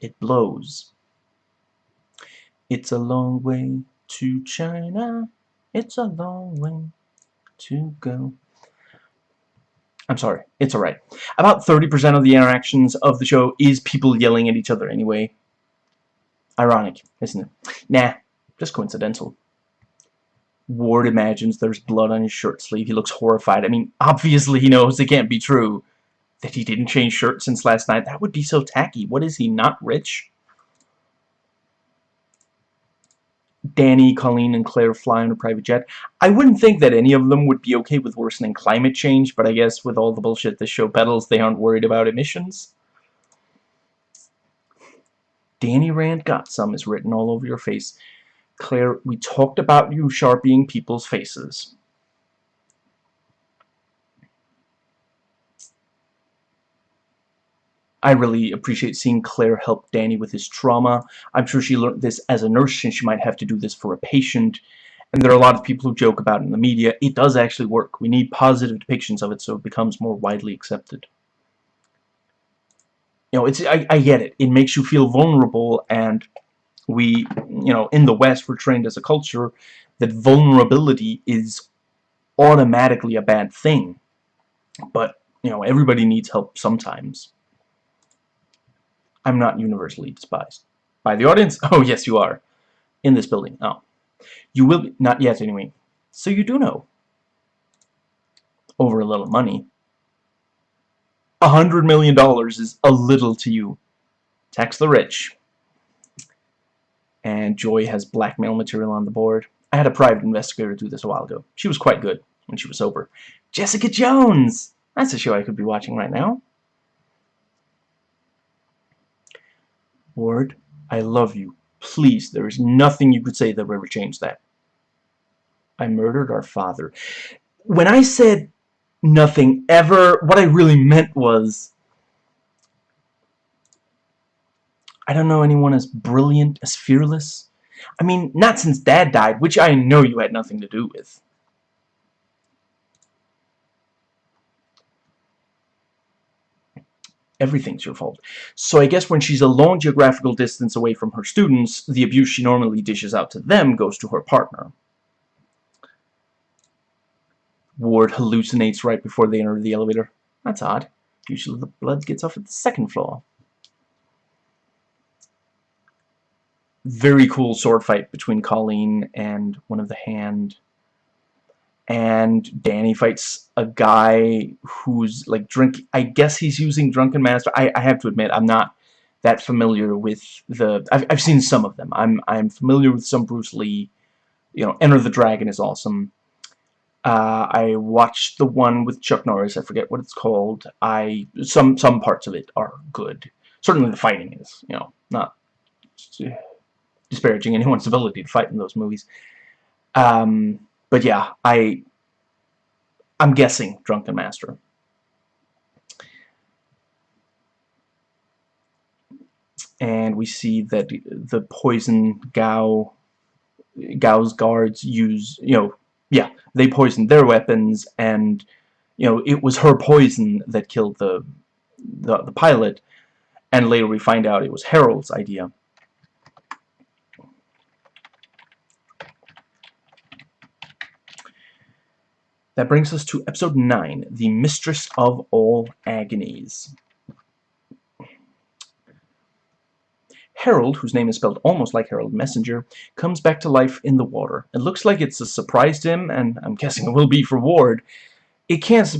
It blows. It's a long way to China. It's a long way to go. I'm sorry, it's alright. About 30% of the interactions of the show is people yelling at each other anyway. Ironic, isn't it? Nah, Just coincidental. Ward imagines there's blood on his shirt sleeve. He looks horrified. I mean, obviously he knows it can't be true that he didn't change shirts since last night. That would be so tacky. What is he, not rich? Danny, Colleen, and Claire fly on a private jet. I wouldn't think that any of them would be okay with worsening climate change, but I guess with all the bullshit this show peddles, they aren't worried about emissions. Danny Rand got some is written all over your face. Claire, we talked about you sharpieing people's faces. I really appreciate seeing Claire help Danny with his trauma. I'm sure she learned this as a nurse and she might have to do this for a patient. And there are a lot of people who joke about it in the media. It does actually work. We need positive depictions of it so it becomes more widely accepted. You know, it's I, I get it. It makes you feel vulnerable and we, you know, in the West we're trained as a culture that vulnerability is automatically a bad thing. But, you know, everybody needs help sometimes. I'm not universally despised. By the audience? Oh, yes, you are. In this building. Oh. You will be. Not yet, anyway. So you do know. Over a little money. A hundred million dollars is a little to you. Tax the rich. And Joy has blackmail material on the board. I had a private investigator do this a while ago. She was quite good when she was sober. Jessica Jones! That's a show I could be watching right now. Ward, I love you. Please, there is nothing you could say that would ever change that. I murdered our father. When I said nothing ever, what I really meant was I don't know anyone as brilliant, as fearless. I mean, not since Dad died, which I know you had nothing to do with. everything's your fault. So I guess when she's a long geographical distance away from her students, the abuse she normally dishes out to them goes to her partner. Ward hallucinates right before they enter the elevator. That's odd. Usually the blood gets off at the second floor. Very cool sword fight between Colleen and one of the hand. And Danny fights a guy who's like drink I guess he's using Drunken Master. I, I have to admit I'm not that familiar with the I've, I've seen some of them. I'm I'm familiar with some Bruce Lee. You know Enter the Dragon is awesome. Uh, I watched the one with Chuck Norris I forget what it's called. I some some parts of it are good. Certainly the fighting is you know not disparaging anyone's ability to fight in those movies um but yeah, I I'm guessing Drunken Master. And we see that the poison Gao Gao's guards use, you know, yeah, they poisoned their weapons and you know, it was her poison that killed the the, the pilot and later we find out it was Harold's idea. That brings us to episode 9, The Mistress of All Agonies. Harold, whose name is spelled almost like Harold Messenger, comes back to life in the water. It looks like it's a surprise to him, and I'm guessing it will be for Ward. It can't,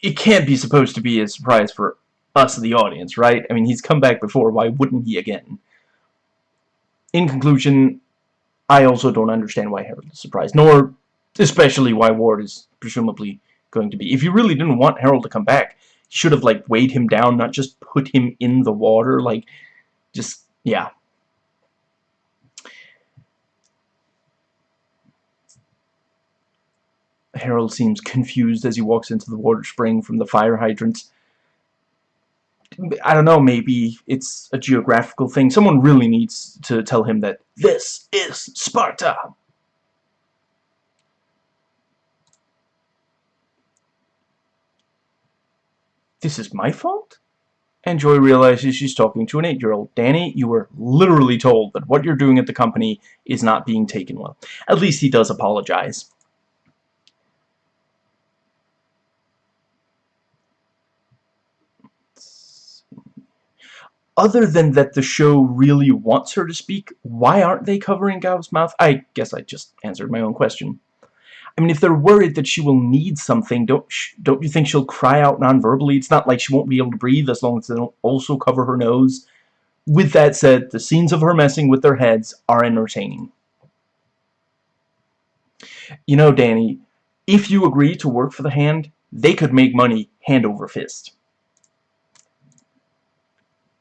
it can't be supposed to be a surprise for us, the audience, right? I mean, he's come back before, why wouldn't he again? In conclusion, I also don't understand why Harold is surprised, nor especially why Ward is presumably going to be. If you really didn't want Harold to come back, you should have, like, weighed him down, not just put him in the water, like, just, yeah. Harold seems confused as he walks into the water spring from the fire hydrants. I don't know, maybe it's a geographical thing. Someone really needs to tell him that this is Sparta. This is my fault? And Joy realizes she's talking to an eight-year-old. Danny, you were literally told that what you're doing at the company is not being taken well. At least he does apologize. other than that the show really wants her to speak, why aren't they covering Gao's mouth? I guess I just answered my own question. I mean, if they're worried that she will need something, don't don't you think she'll cry out non-verbally? It's not like she won't be able to breathe as long as they don't also cover her nose. With that said, the scenes of her messing with their heads are entertaining. You know, Danny, if you agree to work for the hand, they could make money hand over fist.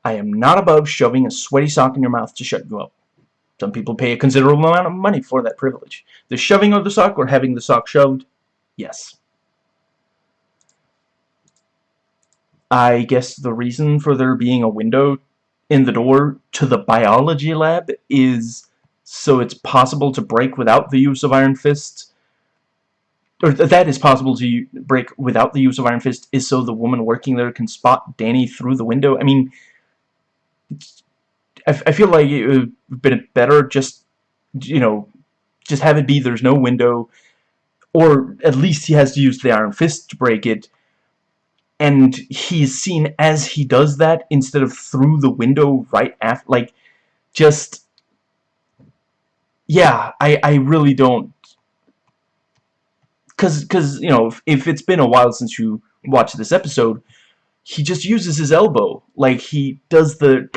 I am not above shoving a sweaty sock in your mouth to shut you up. Some people pay a considerable amount of money for that privilege. The shoving of the sock or having the sock shoved? Yes. I guess the reason for there being a window in the door to the biology lab is so it's possible to break without the use of Iron Fist. Or that is possible to break without the use of Iron Fist is so the woman working there can spot Danny through the window. I mean, I, I feel like it would have been better just, you know, just have it be there's no window, or at least he has to use the Iron Fist to break it, and he's seen as he does that instead of through the window right after, like, just, yeah, I, I really don't, because, because you know, if, if it's been a while since you watched this episode, he just uses his elbow. Like, he does the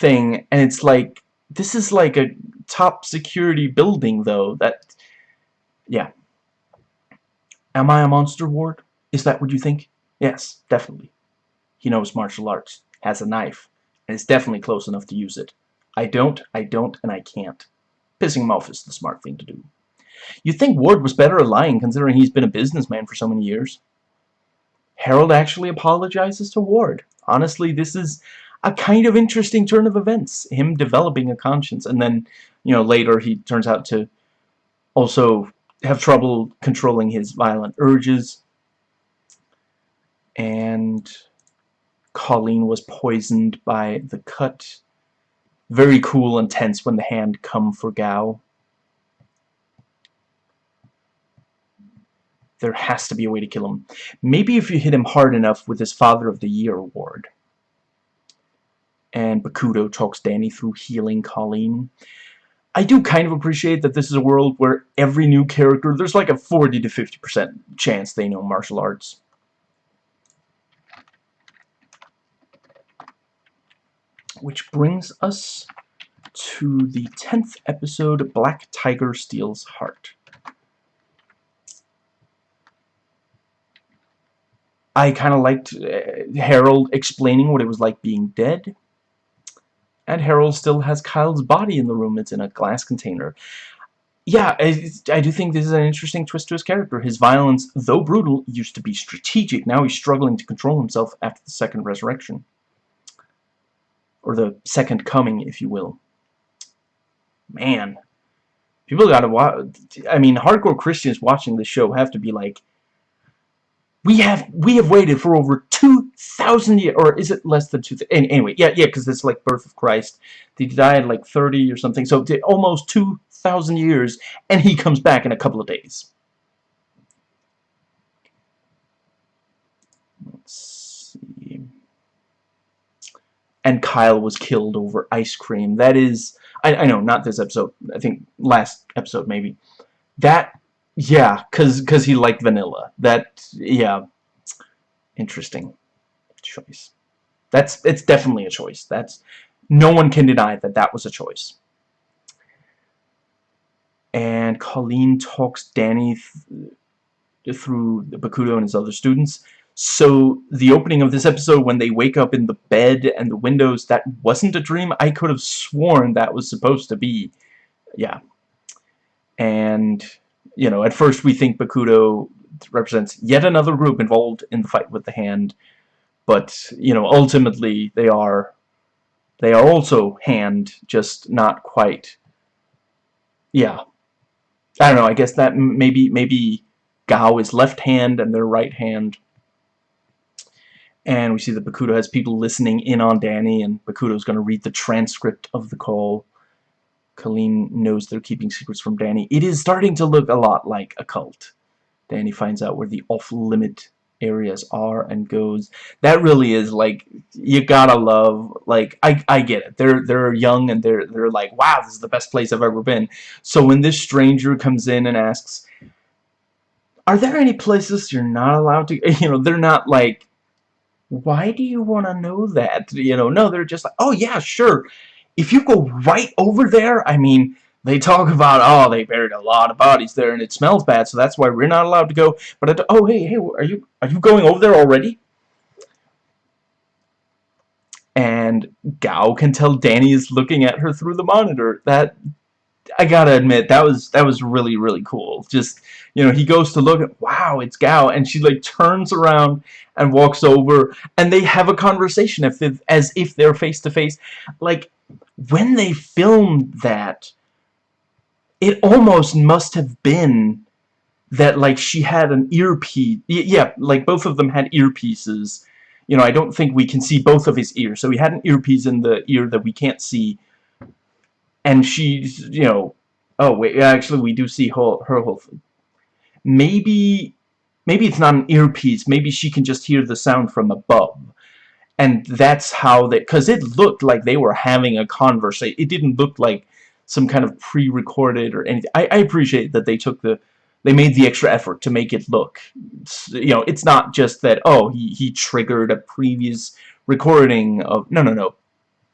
thing, and it's like, this is like a top security building, though. That, yeah. Am I a monster, Ward? Is that what you think? Yes, definitely. He knows martial arts, has a knife, and is definitely close enough to use it. I don't, I don't, and I can't. Pissing him off is the smart thing to do. You'd think Ward was better at lying, considering he's been a businessman for so many years. Harold actually apologizes to Ward. Honestly, this is a kind of interesting turn of events. Him developing a conscience, and then, you know, later he turns out to also have trouble controlling his violent urges. And Colleen was poisoned by the cut. Very cool and tense when the hand come for Gao. There has to be a way to kill him. Maybe if you hit him hard enough with his Father of the Year award. And Bakuto talks Danny through healing Colleen. I do kind of appreciate that this is a world where every new character, there's like a 40 to 50% chance they know martial arts. Which brings us to the 10th episode, Black Tiger Steals Heart. I kind of liked uh, Harold explaining what it was like being dead. And Harold still has Kyle's body in the room. It's in a glass container. Yeah, I, I do think this is an interesting twist to his character. His violence, though brutal, used to be strategic. Now he's struggling to control himself after the second resurrection. Or the second coming, if you will. Man. People gotta watch... I mean, hardcore Christians watching this show have to be like, we have we have waited for over 2,000 years, or is it less than 2,000? Anyway, yeah, yeah, because it's like birth of Christ. He died like 30 or something, so almost 2,000 years, and he comes back in a couple of days. Let's see. And Kyle was killed over ice cream. That is, I, I know, not this episode. I think last episode maybe. That yeah, cause cause he liked vanilla. That yeah, interesting choice. That's it's definitely a choice. That's no one can deny that that was a choice. And Colleen talks Danny th through Bakuto and his other students. So the opening of this episode, when they wake up in the bed and the windows, that wasn't a dream. I could have sworn that was supposed to be, yeah. And you know, at first we think Bakuto represents yet another group involved in the fight with the hand, but, you know, ultimately they are, they are also hand, just not quite, yeah. I don't know, I guess that maybe, maybe Gao is left hand and their right hand. And we see that Bakuto has people listening in on Danny, and Bakuto's going to read the transcript of the call. Colleen knows they're keeping secrets from Danny. It is starting to look a lot like a cult. Danny finds out where the off-limit areas are and goes. That really is like you gotta love. Like I I get it. They're they're young and they're they're like wow this is the best place I've ever been. So when this stranger comes in and asks, are there any places you're not allowed to? You know they're not like. Why do you want to know that? You know, no, they're just like, oh yeah, sure. If you go right over there, I mean, they talk about, oh, they buried a lot of bodies there and it smells bad, so that's why we're not allowed to go. But, oh, hey, hey, are you, are you going over there already? And Gao can tell Danny is looking at her through the monitor. That, I gotta admit, that was, that was really, really cool. Just, you know, he goes to look at, wow, it's Gao, and she, like, turns around and walks over, and they have a conversation if as if they're face-to-face. -face. Like, when they filmed that it almost must have been that like she had an earpiece yeah like both of them had earpieces. You know I don't think we can see both of his ears. So he had an earpiece in the ear that we can't see. And she's you know oh wait actually we do see her, her whole thing. maybe maybe it's not an earpiece. Maybe she can just hear the sound from above and that's how they because it looked like they were having a conversation. It didn't look like some kind of pre-recorded or anything. I, I appreciate that they took the they made the extra effort to make it look you know it's not just that oh he, he triggered a previous recording of no no no.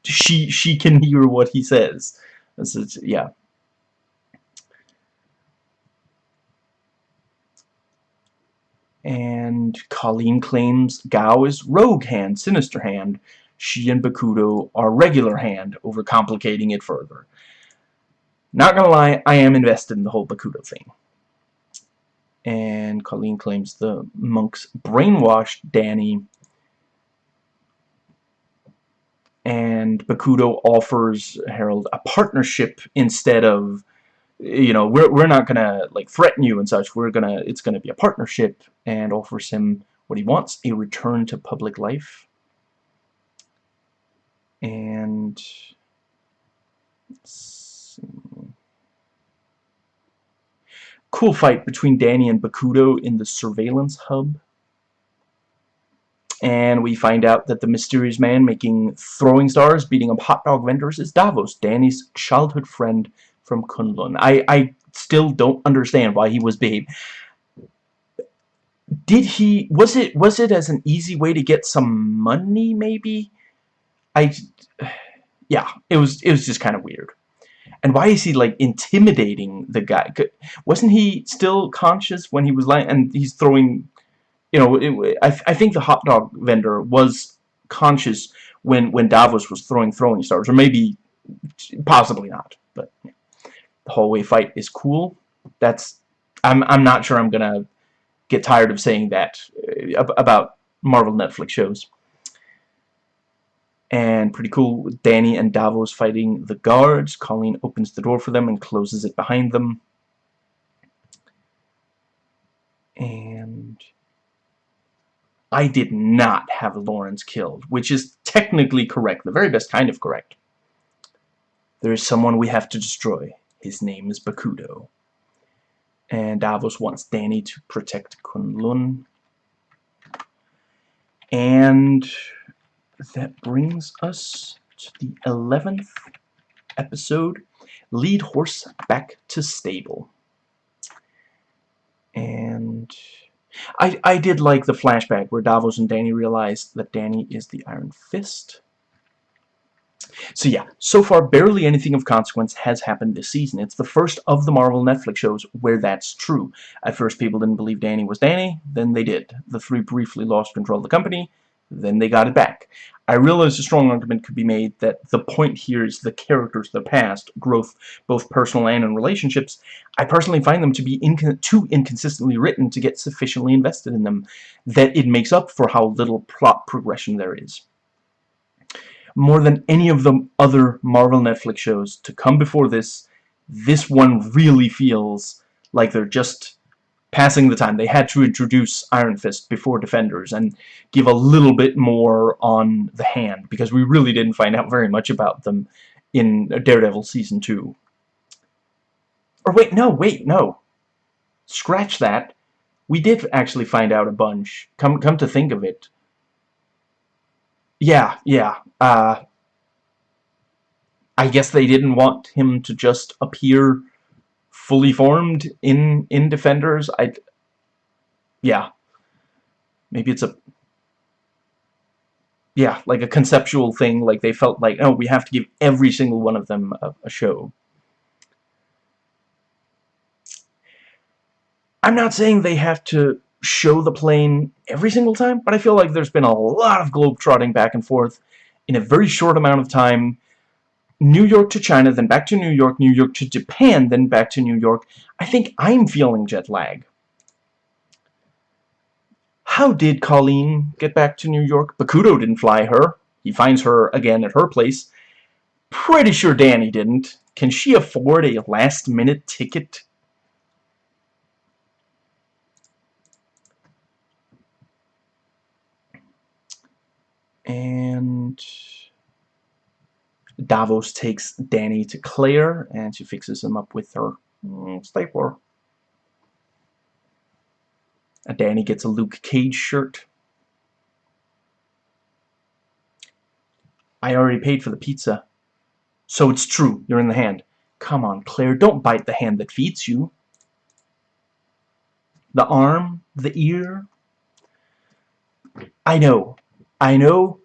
She she can hear what he says. This is yeah and Colleen claims Gao is rogue hand sinister hand she and Bakuto are regular hand overcomplicating it further not gonna lie, I am invested in the whole Bakuto thing. And Colleen claims the monks brainwashed Danny. And Bakuto offers Harold a partnership instead of, you know, we're, we're not gonna, like, threaten you and such. We're gonna, it's gonna be a partnership and offers him what he wants, a return to public life. And... Cool fight between Danny and Bakuto in the surveillance hub. And we find out that the mysterious man making throwing stars, beating up hot dog vendors is Davos, Danny's childhood friend from Kunlun. I, I still don't understand why he was babe. Did he, was it, was it as an easy way to get some money, maybe? I, yeah, it was, it was just kind of weird. And why is he, like, intimidating the guy? Wasn't he still conscious when he was lying? And he's throwing... You know, it, I, I think the hot dog vendor was conscious when, when Davos was throwing throwing stars. Or maybe... Possibly not. But yeah. The hallway fight is cool. That's... I'm, I'm not sure I'm gonna get tired of saying that uh, about Marvel Netflix shows. And pretty cool Danny and Davos fighting the guards. Colleen opens the door for them and closes it behind them. And I did not have Lawrence killed which is technically correct the very best kind of correct. There is someone we have to destroy his name is Bakuto. and Davos wants Danny to protect Kunlun and that brings us to the 11th episode, Lead Horse Back to Stable. And I, I did like the flashback where Davos and Danny realize that Danny is the Iron Fist. So yeah, so far barely anything of consequence has happened this season. It's the first of the Marvel Netflix shows where that's true. At first people didn't believe Danny was Danny, then they did. The three briefly lost control of the company, then they got it back. I realize a strong argument could be made that the point here is the characters, the past, growth, both personal and in relationships. I personally find them to be too inconsistently written to get sufficiently invested in them, that it makes up for how little plot progression there is. More than any of the other Marvel Netflix shows to come before this, this one really feels like they're just passing the time. They had to introduce Iron Fist before Defenders and give a little bit more on the hand because we really didn't find out very much about them in Daredevil Season 2. Or wait, no, wait, no. Scratch that. We did actually find out a bunch. Come, come to think of it. Yeah, yeah. Uh, I guess they didn't want him to just appear fully formed in in Defenders. I, yeah. Maybe it's a yeah, like a conceptual thing, like they felt like, oh, we have to give every single one of them a, a show. I'm not saying they have to show the plane every single time, but I feel like there's been a lot of globe-trotting back and forth in a very short amount of time. New York to China, then back to New York, New York to Japan, then back to New York. I think I'm feeling jet lag. How did Colleen get back to New York? Bakuto didn't fly her. He finds her again at her place. Pretty sure Danny didn't. Can she afford a last-minute ticket? And Davos takes Danny to Claire, and she fixes him up with her mm, stapler. And Danny gets a Luke Cage shirt. I already paid for the pizza. So it's true, you're in the hand. Come on, Claire, don't bite the hand that feeds you. The arm, the ear. I know, I know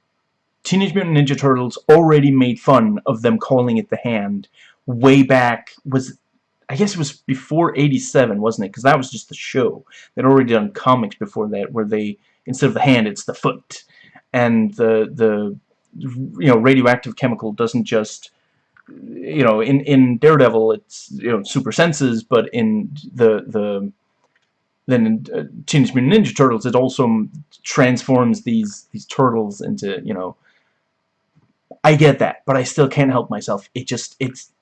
Teenage Mutant Ninja Turtles already made fun of them calling it the hand way back, was I guess it was before 87, wasn't it? Because that was just the show. They'd already done comics before that where they, instead of the hand, it's the foot. And the, the you know, radioactive chemical doesn't just, you know, in, in Daredevil it's, you know, super senses, but in the, the then in uh, Teenage Mutant Ninja Turtles it also transforms these, these turtles into, you know, I get that, but I still can't help myself. It just, it's,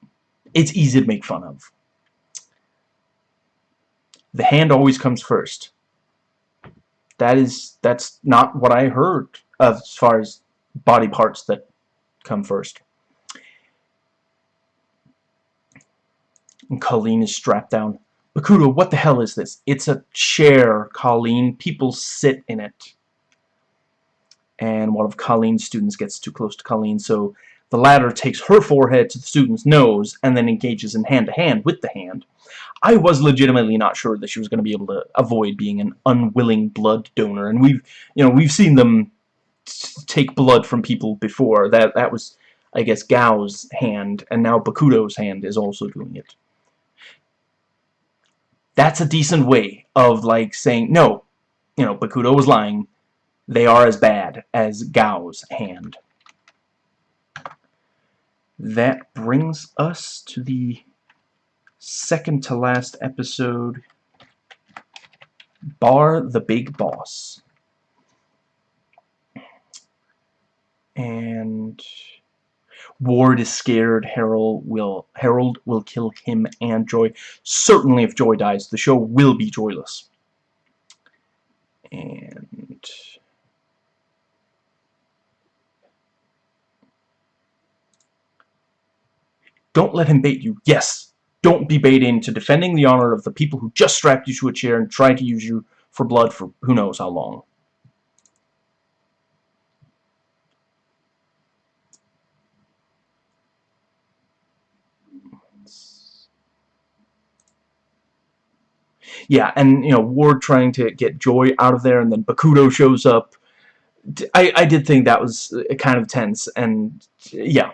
it's easy to make fun of the hand always comes first. That is, that's not what I heard as far as body parts that come first. And Colleen is strapped down. Bakuto, what the hell is this? It's a chair, Colleen. People sit in it. And one of Colleen's students gets too close to Colleen, so the latter takes her forehead to the student's nose and then engages in hand-to-hand -hand with the hand. I was legitimately not sure that she was going to be able to avoid being an unwilling blood donor, and we've, you know, we've seen them take blood from people before. That that was, I guess, Gao's hand, and now Bakuto's hand is also doing it. That's a decent way of like saying no, you know, Bakuto was lying. They are as bad as Gao's hand. That brings us to the second to last episode, Bar the Big Boss. And Ward is scared Harold will Harold will kill him and Joy. Certainly if Joy dies, the show will be joyless. And don't let him bait you. Yes, don't be bait into defending the honor of the people who just strapped you to a chair and tried to use you for blood for who knows how long. Yeah, and, you know, Ward trying to get Joy out of there, and then Bakuto shows up. I, I did think that was uh, kind of tense, and, yeah,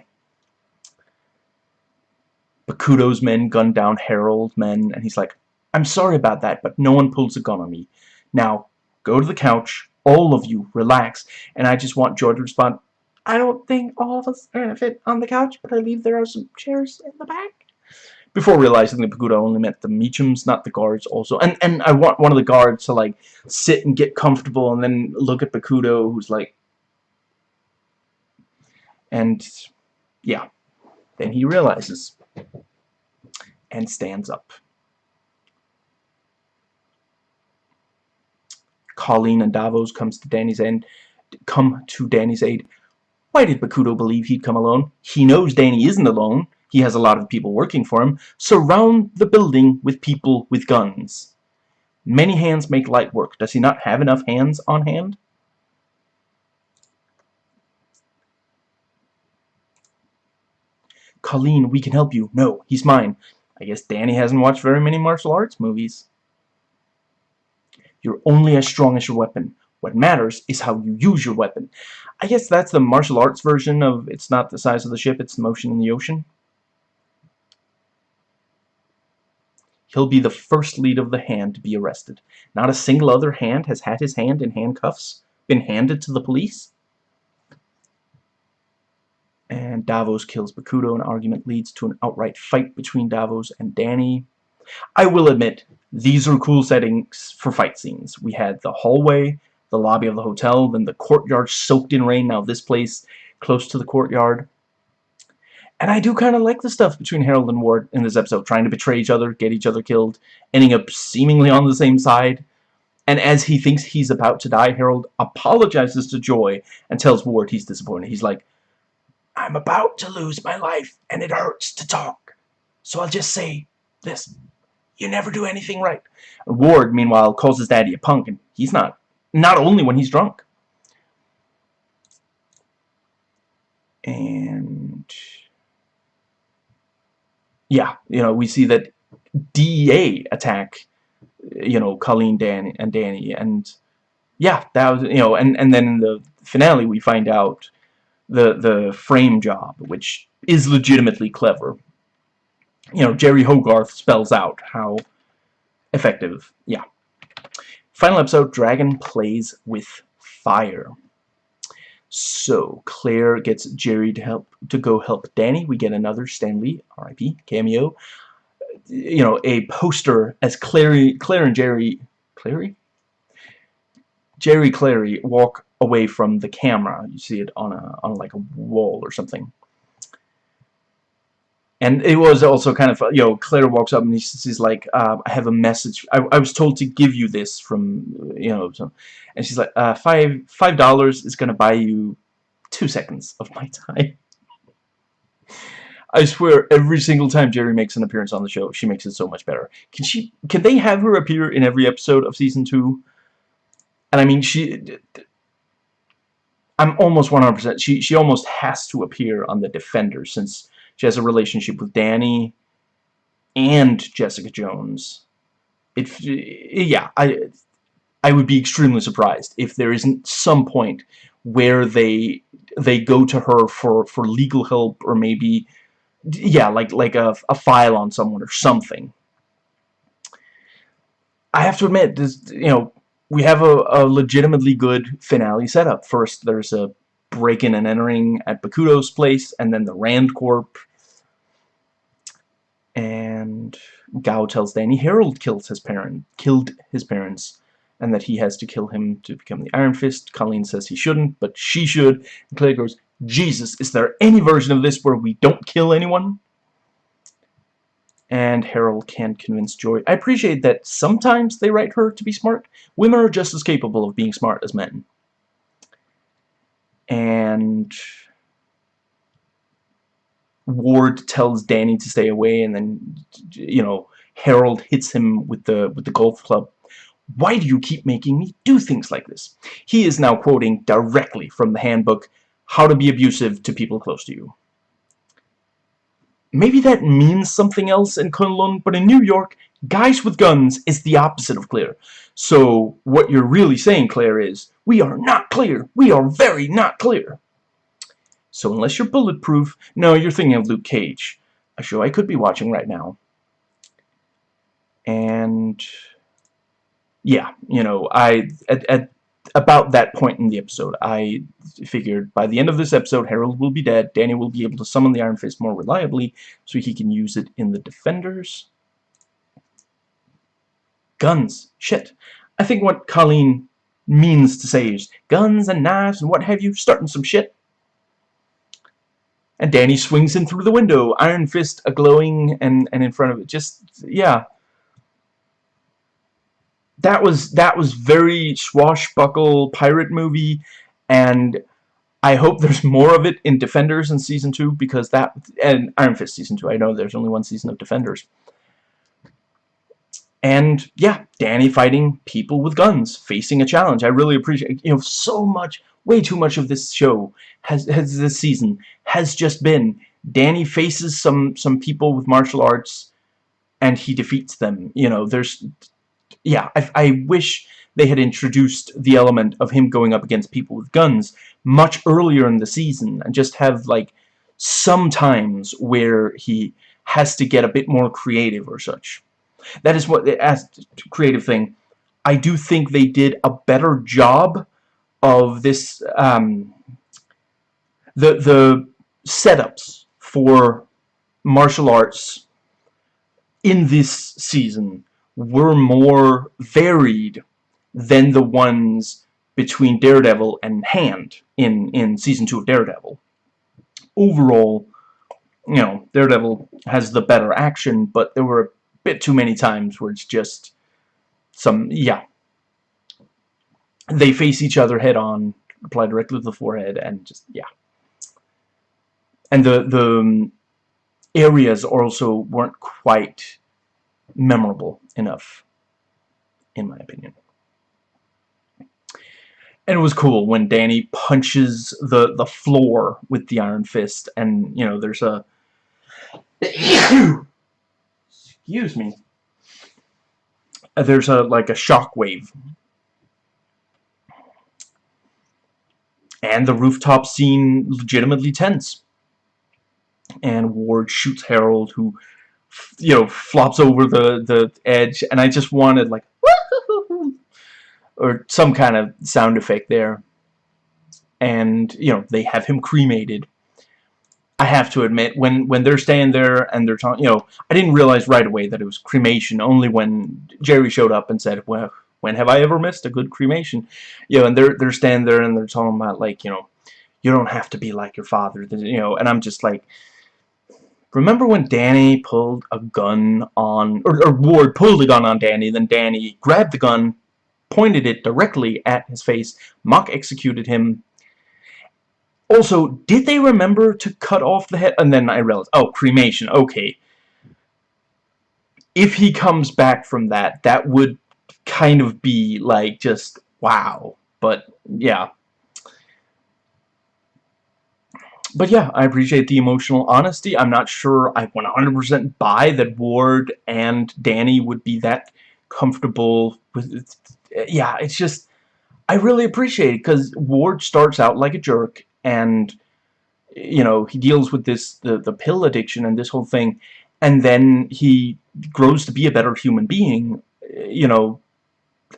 Bakuto's men gun down Harold's men, and he's like, I'm sorry about that, but no one pulls a gun on me. Now, go to the couch, all of you, relax, and I just want Joy to respond, I don't think all of us are going to fit on the couch, but I believe there are some chairs in the back. Before realizing that Bakuto only meant the Meachums, not the guards also. And and I want one of the guards to like sit and get comfortable and then look at Bakuto who's like and yeah. Then he realizes and stands up. Colleen and Davos comes to Danny's end, come to Danny's aid. Why did Bakuto believe he'd come alone? He knows Danny isn't alone. He has a lot of people working for him. Surround the building with people with guns. Many hands make light work. Does he not have enough hands on hand? Colleen, we can help you. No, he's mine. I guess Danny hasn't watched very many martial arts movies. You're only as strong as your weapon. What matters is how you use your weapon. I guess that's the martial arts version of it's not the size of the ship, it's the motion in the ocean. He'll be the first lead of the hand to be arrested. Not a single other hand has had his hand in handcuffs been handed to the police. And Davos kills Bakuto. An argument leads to an outright fight between Davos and Danny. I will admit, these are cool settings for fight scenes. We had the hallway, the lobby of the hotel, then the courtyard soaked in rain. Now this place close to the courtyard. And I do kind of like the stuff between Harold and Ward in this episode, trying to betray each other, get each other killed, ending up seemingly on the same side. And as he thinks he's about to die, Harold apologizes to Joy and tells Ward he's disappointed. He's like, I'm about to lose my life, and it hurts to talk. So I'll just say this. You never do anything right. Ward, meanwhile, calls his daddy a punk, and he's not. Not only when he's drunk. And... Yeah, you know, we see that DEA attack, you know, Colleen Dan and Danny, and... Yeah, that was, you know, and, and then in the finale we find out the, the frame job, which is legitimately clever you know, Jeri Hogarth spells out how effective, yeah. Final episode, Dragon plays with fire. So, Claire gets Jeri to help to go help Danny. We get another Stan Lee, R.I.P. cameo. You know, a poster as Clary, Claire and Jeri... Clary? Jeri Clary walk away from the camera. You see it on a on like a wall or something. And it was also kind of, you know, Claire walks up and she's like, uh, I have a message. I, I was told to give you this from, you know, so, and she's like, uh, five, five dollars is going to buy you two seconds of my time. I swear, every single time Jeri makes an appearance on the show, she makes it so much better. Can she, can they have her appear in every episode of season two? And I mean, she, I'm almost 100%, she, she almost has to appear on The Defender since she has a relationship with Danny and Jessica Jones. If yeah, I, I would be extremely surprised if there isn't some point where they they go to her for for legal help or maybe yeah like like a, a file on someone or something I have to admit this you know we have a, a legitimately good finale setup first there's a break-in and entering at Bakuto's place, and then the Rand Corp. And Gao tells Danny Harold killed his parent, killed his parents, and that he has to kill him to become the Iron Fist. Colleen says he shouldn't, but she should. And Claire goes, Jesus, is there any version of this where we don't kill anyone? And Harold can't convince Joy. I appreciate that sometimes they write her to be smart. Women are just as capable of being smart as men and Ward tells Danny to stay away and then you know Harold hits him with the with the golf club. Why do you keep making me do things like this? He is now quoting directly from the handbook how to be abusive to people close to you. Maybe that means something else in Kunlun but in New York guys with guns is the opposite of clear so what you're really saying Claire is we are not clear. We are very not clear. So unless you're bulletproof, no, you're thinking of Luke Cage, a show I could be watching right now. And yeah, you know, I at, at about that point in the episode, I figured by the end of this episode, Harold will be dead. Danny will be able to summon the Iron Fist more reliably, so he can use it in the Defenders. Guns. Shit. I think what Colleen means to say is guns and knives and what have you, starting some shit. And Danny swings in through the window, Iron Fist a-glowing and, and in front of it. Just, yeah. That was, that was very swashbuckle pirate movie, and I hope there's more of it in Defenders in Season 2, because that, and Iron Fist Season 2, I know there's only one season of Defenders. And yeah, Danny fighting people with guns, facing a challenge. I really appreciate, you know, so much, way too much of this show has, has this season has just been Danny faces some some people with martial arts, and he defeats them. You know, there's, yeah, I, I wish they had introduced the element of him going up against people with guns much earlier in the season, and just have like some times where he has to get a bit more creative or such. That is what, as creative thing, I do think they did a better job of this, um, the, the setups for martial arts in this season were more varied than the ones between Daredevil and Hand in, in Season 2 of Daredevil. Overall, you know, Daredevil has the better action, but there were bit too many times where it's just some, yeah. They face each other head on, apply directly to the forehead, and just, yeah. And the, the um, areas also weren't quite memorable enough, in my opinion. And it was cool when Danny punches the, the floor with the Iron Fist, and, you know, there's a excuse me, there's a like a shock wave. And the rooftop scene legitimately tense. And Ward shoots Harold, who, you know, flops over the, the edge, and I just wanted, like, or some kind of sound effect there. And, you know, they have him cremated. I have to admit, when when they're staying there and they're talking, you know, I didn't realize right away that it was cremation. Only when Jeri showed up and said, "Well, when have I ever missed a good cremation?" You know, and they're they're standing there and they're talking about like, you know, you don't have to be like your father, you know, and I'm just like, remember when Danny pulled a gun on, or, or Ward pulled a gun on Danny, then Danny grabbed the gun, pointed it directly at his face, mock executed him, also, did they remember to cut off the head? And then I realized, oh, cremation, okay. If he comes back from that, that would kind of be like just, wow. But, yeah. But yeah, I appreciate the emotional honesty. I'm not sure I 100% buy that Ward and Danny would be that comfortable with it. Yeah, it's just, I really appreciate it because Ward starts out like a jerk and you know he deals with this the the pill addiction and this whole thing and then he grows to be a better human being eh, you know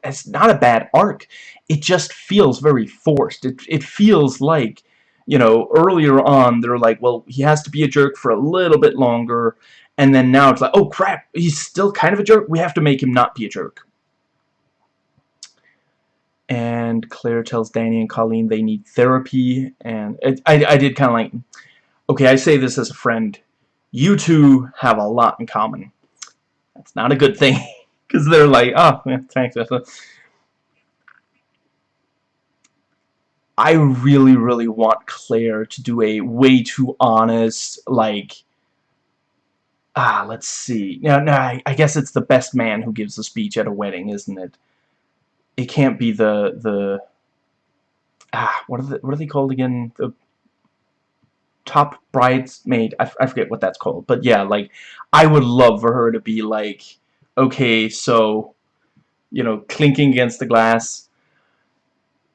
it's not a bad arc. It just feels very forced. It, it feels like you know earlier on they're like well he has to be a jerk for a little bit longer and then now it's like oh crap he's still kind of a jerk. We have to make him not be a jerk and Claire tells Danny and Colleen they need therapy and it, I, I did kind of like okay I say this as a friend you two have a lot in common. That's not a good thing because they're like oh yeah, thanks I really really want Claire to do a way too honest like ah let's see. Now, now I, I guess it's the best man who gives a speech at a wedding isn't it it can't be the the ah what are the, what are they called again? The top bridesmaid I, I forget what that's called but yeah like I would love for her to be like okay so you know clinking against the glass.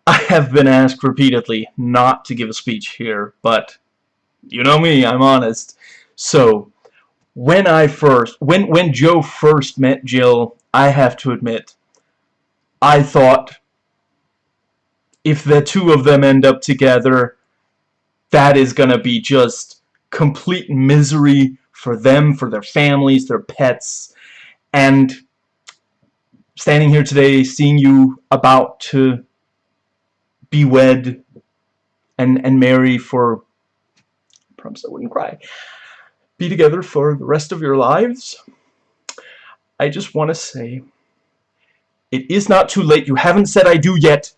I have been asked repeatedly not to give a speech here but you know me I'm honest. So when I first when when Joe first met Jill I have to admit I thought if the two of them end up together, that is going to be just complete misery for them, for their families, their pets. And standing here today, seeing you about to be wed and, and marry for, I promise I wouldn't cry, be together for the rest of your lives, I just want to say it is not too late. You haven't said I do yet.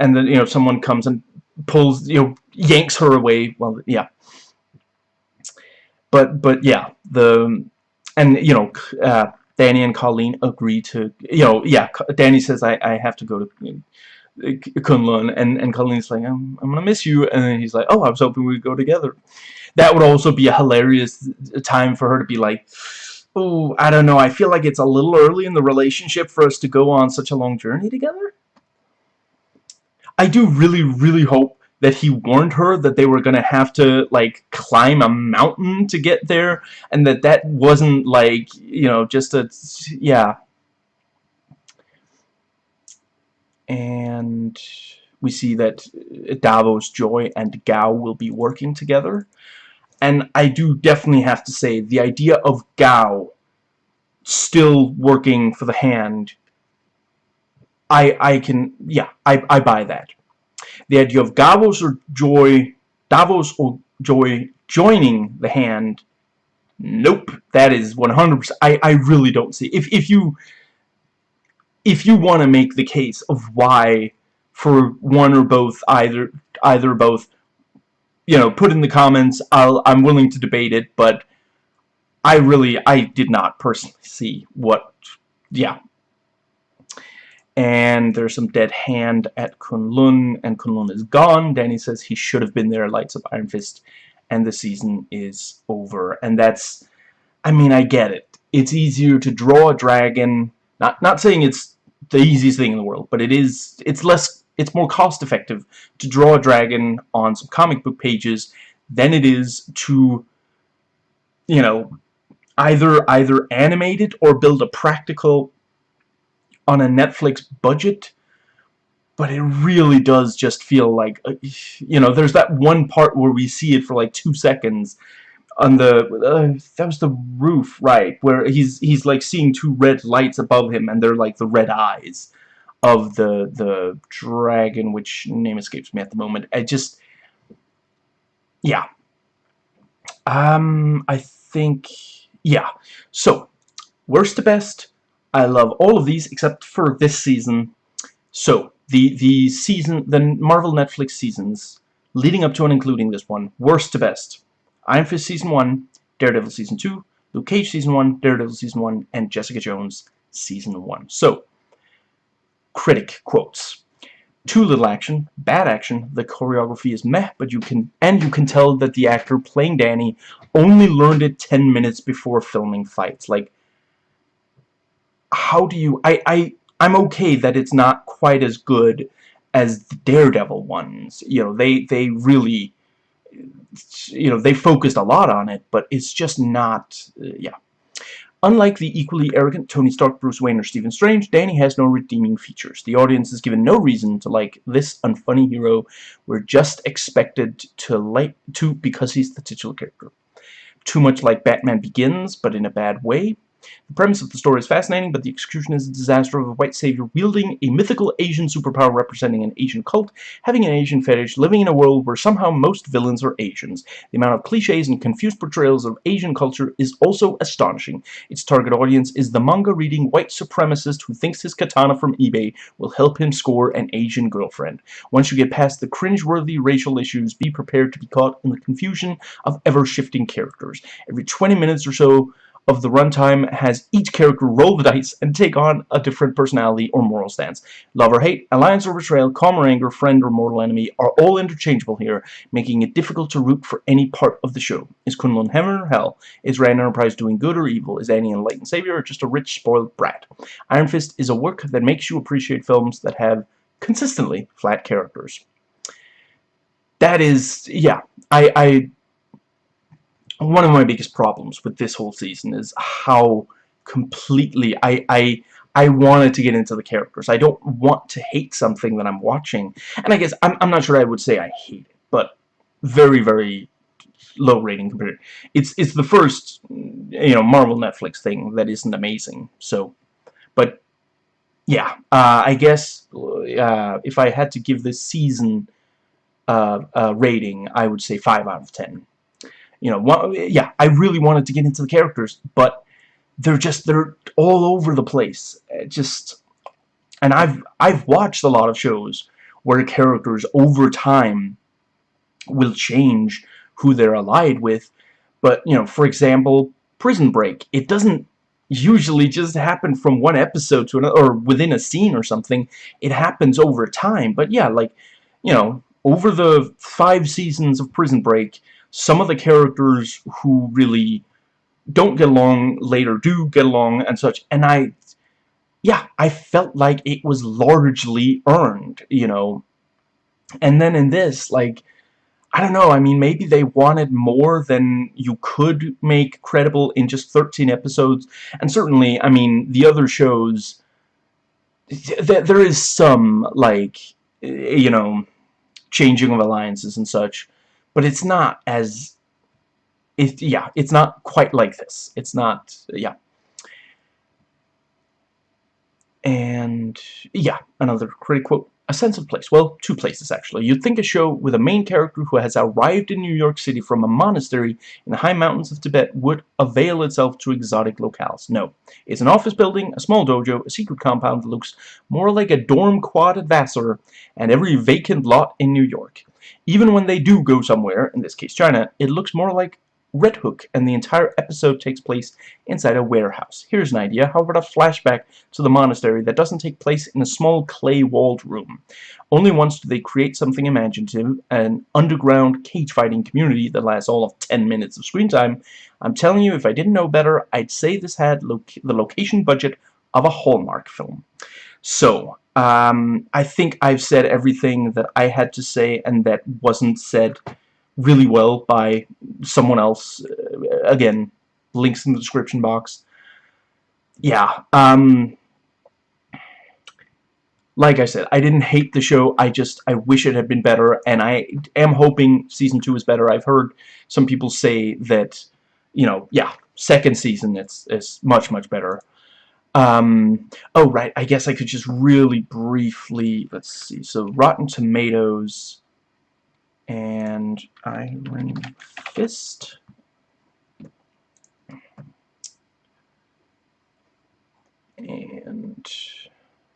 And then, you know, someone comes and pulls, you know, yanks her away. Well, yeah. But, but yeah, the, and, you know, uh, Danny and Colleen agree to, you know, yeah, Danny says, I, I have to go to uh, Kunlun, and, and Colleen's like, I'm, I'm gonna miss you, and then he's like, oh, I was hoping we'd go together. That would also be a hilarious time for her to be like, oh, I don't know, I feel like it's a little early in the relationship for us to go on such a long journey together. I do really, really hope that he warned her that they were gonna have to like climb a mountain to get there and that that wasn't like you know just a yeah and we see that Davos, Joy, and Gao will be working together. And I do definitely have to say, the idea of Gao still working for the hand, I I can, yeah, I, I buy that the idea of Davos or Joy, Davos or Joy joining the hand, nope, that is 100%. I, I really don't see. If, if you, if you want to make the case of why for one or both, either, either both, you know, put in the comments, I'll, I'm willing to debate it, but I really, I did not personally see what, yeah, and there's some dead hand at Kunlun, and Kunlun is gone. Danny says he should have been there, lights up Iron Fist, and the season is over. And that's, I mean, I get it. It's easier to draw a dragon, not, not saying it's the easiest thing in the world, but it is, it's less, it's more cost effective to draw a dragon on some comic book pages than it is to, you know, either, either animate it or build a practical on a Netflix budget. But it really does just feel like uh, you know there's that one part where we see it for like two seconds on the uh, that was the roof right where he's he's like seeing two red lights above him and they're like the red eyes of the the dragon which name escapes me at the moment I just yeah um I think yeah so worst to best I love all of these except for this season. So, the, the season, the Marvel Netflix seasons, leading up to and including this one, worst to best. Iron Fist Season 1, Daredevil Season 2, Luke Cage Season 1, Daredevil Season 1, and Jessica Jones Season 1. So, critic quotes. Too little action, bad action, the choreography is meh, but you can, and you can tell that the actor playing Danny only learned it 10 minutes before filming fights. Like, how do you... I, I, I'm okay that it's not quite as good as the Daredevil ones. You know, they, they really... You know, they focused a lot on it, but it's just not... Uh, yeah. Unlike the equally arrogant Tony Stark, Bruce Wayne, or Stephen Strange, Danny has no redeeming features. The audience is given no reason to like this unfunny hero. We're just expected to like to because he's the titular character. Too much like Batman Begins, but in a bad way. The premise of the story is fascinating, but the execution is a disaster of a white savior wielding a mythical Asian superpower representing an Asian cult, having an Asian fetish, living in a world where somehow most villains are Asians. The amount of cliches and confused portrayals of Asian culture is also astonishing. Its target audience is the manga-reading white supremacist who thinks his katana from eBay will help him score an Asian girlfriend. Once you get past the cringe-worthy racial issues, be prepared to be caught in the confusion of ever-shifting characters. Every 20 minutes or so, of the runtime has each character roll the dice and take on a different personality or moral stance. Love or hate, alliance or betrayal, calm or anger, friend or mortal enemy are all interchangeable here, making it difficult to root for any part of the show. Is Kunlun heaven or hell? Is Rand Enterprise doing good or evil? Is Danny an enlightened savior or just a rich, spoiled brat? Iron Fist is a work that makes you appreciate films that have consistently flat characters. That is, yeah, I, I one of my biggest problems with this whole season is how completely I I I wanted to get into the characters. I don't want to hate something that I'm watching. And I guess I'm I'm not sure I would say I hate it, but very very low rating compared. It's it's the first you know Marvel Netflix thing that isn't amazing. So, but yeah, uh, I guess uh, if I had to give this season uh, a rating, I would say five out of ten you know, yeah, I really wanted to get into the characters, but they're just, they're all over the place. It just, and I've, I've watched a lot of shows where characters over time will change who they're allied with, but, you know, for example, Prison Break, it doesn't, usually just happen from one episode to another, or within a scene or something. It happens over time. But yeah, like, you know, over the five seasons of Prison Break, some of the characters who really don't get along later do get along and such. And I, yeah, I felt like it was largely earned, you know. And then in this, like, I don't know, I mean, maybe they wanted more than you could make credible in just 13 episodes. And certainly, I mean, the other shows, th there is some, like, you know, changing of alliances and such. But it's not as... It, yeah, it's not quite like this. It's not... Yeah. And, yeah, another critic quote. A sense of place. Well, two places, actually. You'd think a show with a main character who has arrived in New York City from a monastery in the high mountains of Tibet would avail itself to exotic locales. No. It's an office building, a small dojo, a secret compound that looks more like a dorm quad at Vassar, and every vacant lot in New York. Even when they do go somewhere, in this case China, it looks more like Red Hook, and the entire episode takes place inside a warehouse. Here's an idea. How about a flashback to the monastery that doesn't take place in a small clay-walled room? Only once do they create something imaginative, an underground cage-fighting community that lasts all of 10 minutes of screen time. I'm telling you, if I didn't know better, I'd say this had lo the location budget of a Hallmark film. So, um, I think I've said everything that I had to say and that wasn't said really well by someone else. Uh, again, links in the description box. Yeah, um, like I said, I didn't hate the show, I just, I wish it had been better, and I am hoping Season 2 is better. I've heard some people say that, you know, yeah, second season, it's, it's much, much better. Um, oh, right, I guess I could just really briefly, let's see, so Rotten Tomatoes and Iron Fist. And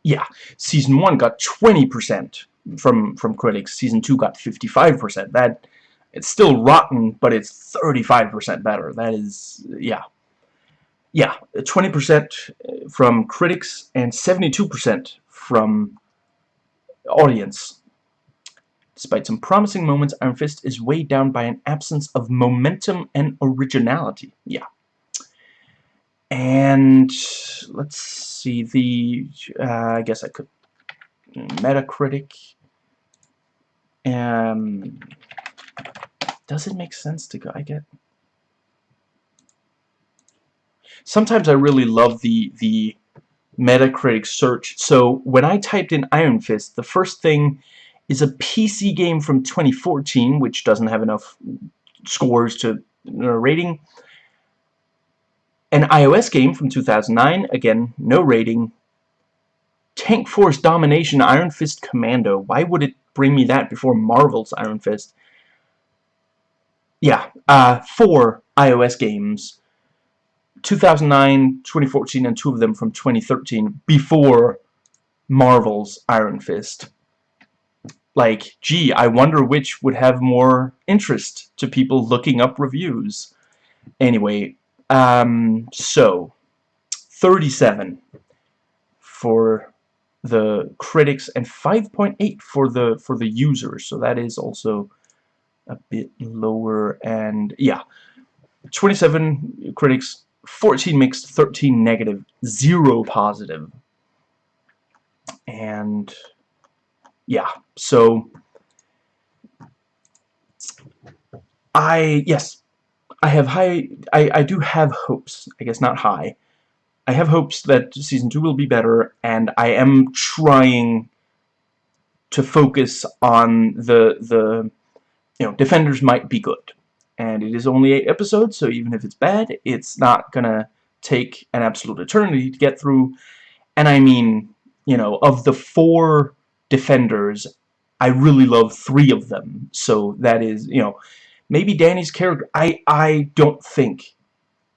yeah, season one got 20% from from critics. Season two got 55%. That it's still rotten, but it's 35% better. That is yeah. Yeah, 20% from critics and 72% from audience. Despite some promising moments, Iron Fist is weighed down by an absence of momentum and originality. Yeah. And let's see the uh, I guess I could Metacritic. Um, does it make sense to go? I get. Sometimes I really love the the Metacritic search. So when I typed in Iron Fist, the first thing is a PC game from 2014, which doesn't have enough scores to a rating. An iOS game from 2009, again, no rating. Tank Force Domination Iron Fist Commando. Why would it bring me that before Marvel's Iron Fist? Yeah, uh, four iOS games. 2009, 2014, and two of them from 2013 before Marvel's Iron Fist like, gee, I wonder which would have more interest to people looking up reviews. Anyway, um, so, 37 for the critics and 5.8 for the for the users so that is also a bit lower and yeah 27 critics 14 mixed 13 negative 0 positive and yeah, so I yes, I have high I, I do have hopes, I guess not high. I have hopes that season 2 will be better and I am trying to focus on the the you know, Defenders might be good. And it is only 8 episodes, so even if it's bad, it's not gonna take an absolute eternity to get through. And I mean, you know, of the four defenders, I really love three of them. So that is, you know, maybe Danny's character. I I don't think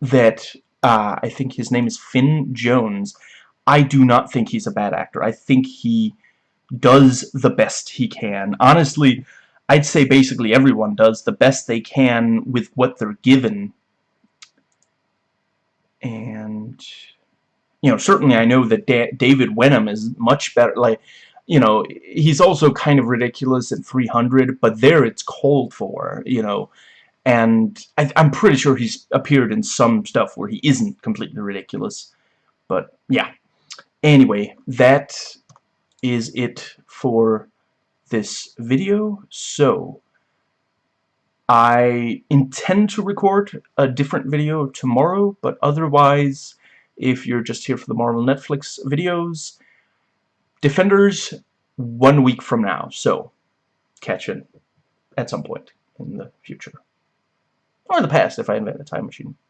that. Uh, I think his name is Finn Jones. I do not think he's a bad actor. I think he does the best he can. Honestly, I'd say basically everyone does the best they can with what they're given. and you know certainly I know that da David Wenham is much better like you know he's also kind of ridiculous at 300 but there it's called for you know. And I, I'm pretty sure he's appeared in some stuff where he isn't completely ridiculous. But yeah. Anyway that is it for this video so I intend to record a different video tomorrow, but otherwise, if you're just here for the Marvel Netflix videos, Defenders one week from now, so catch it at some point in the future. Or in the past if I invent a time machine.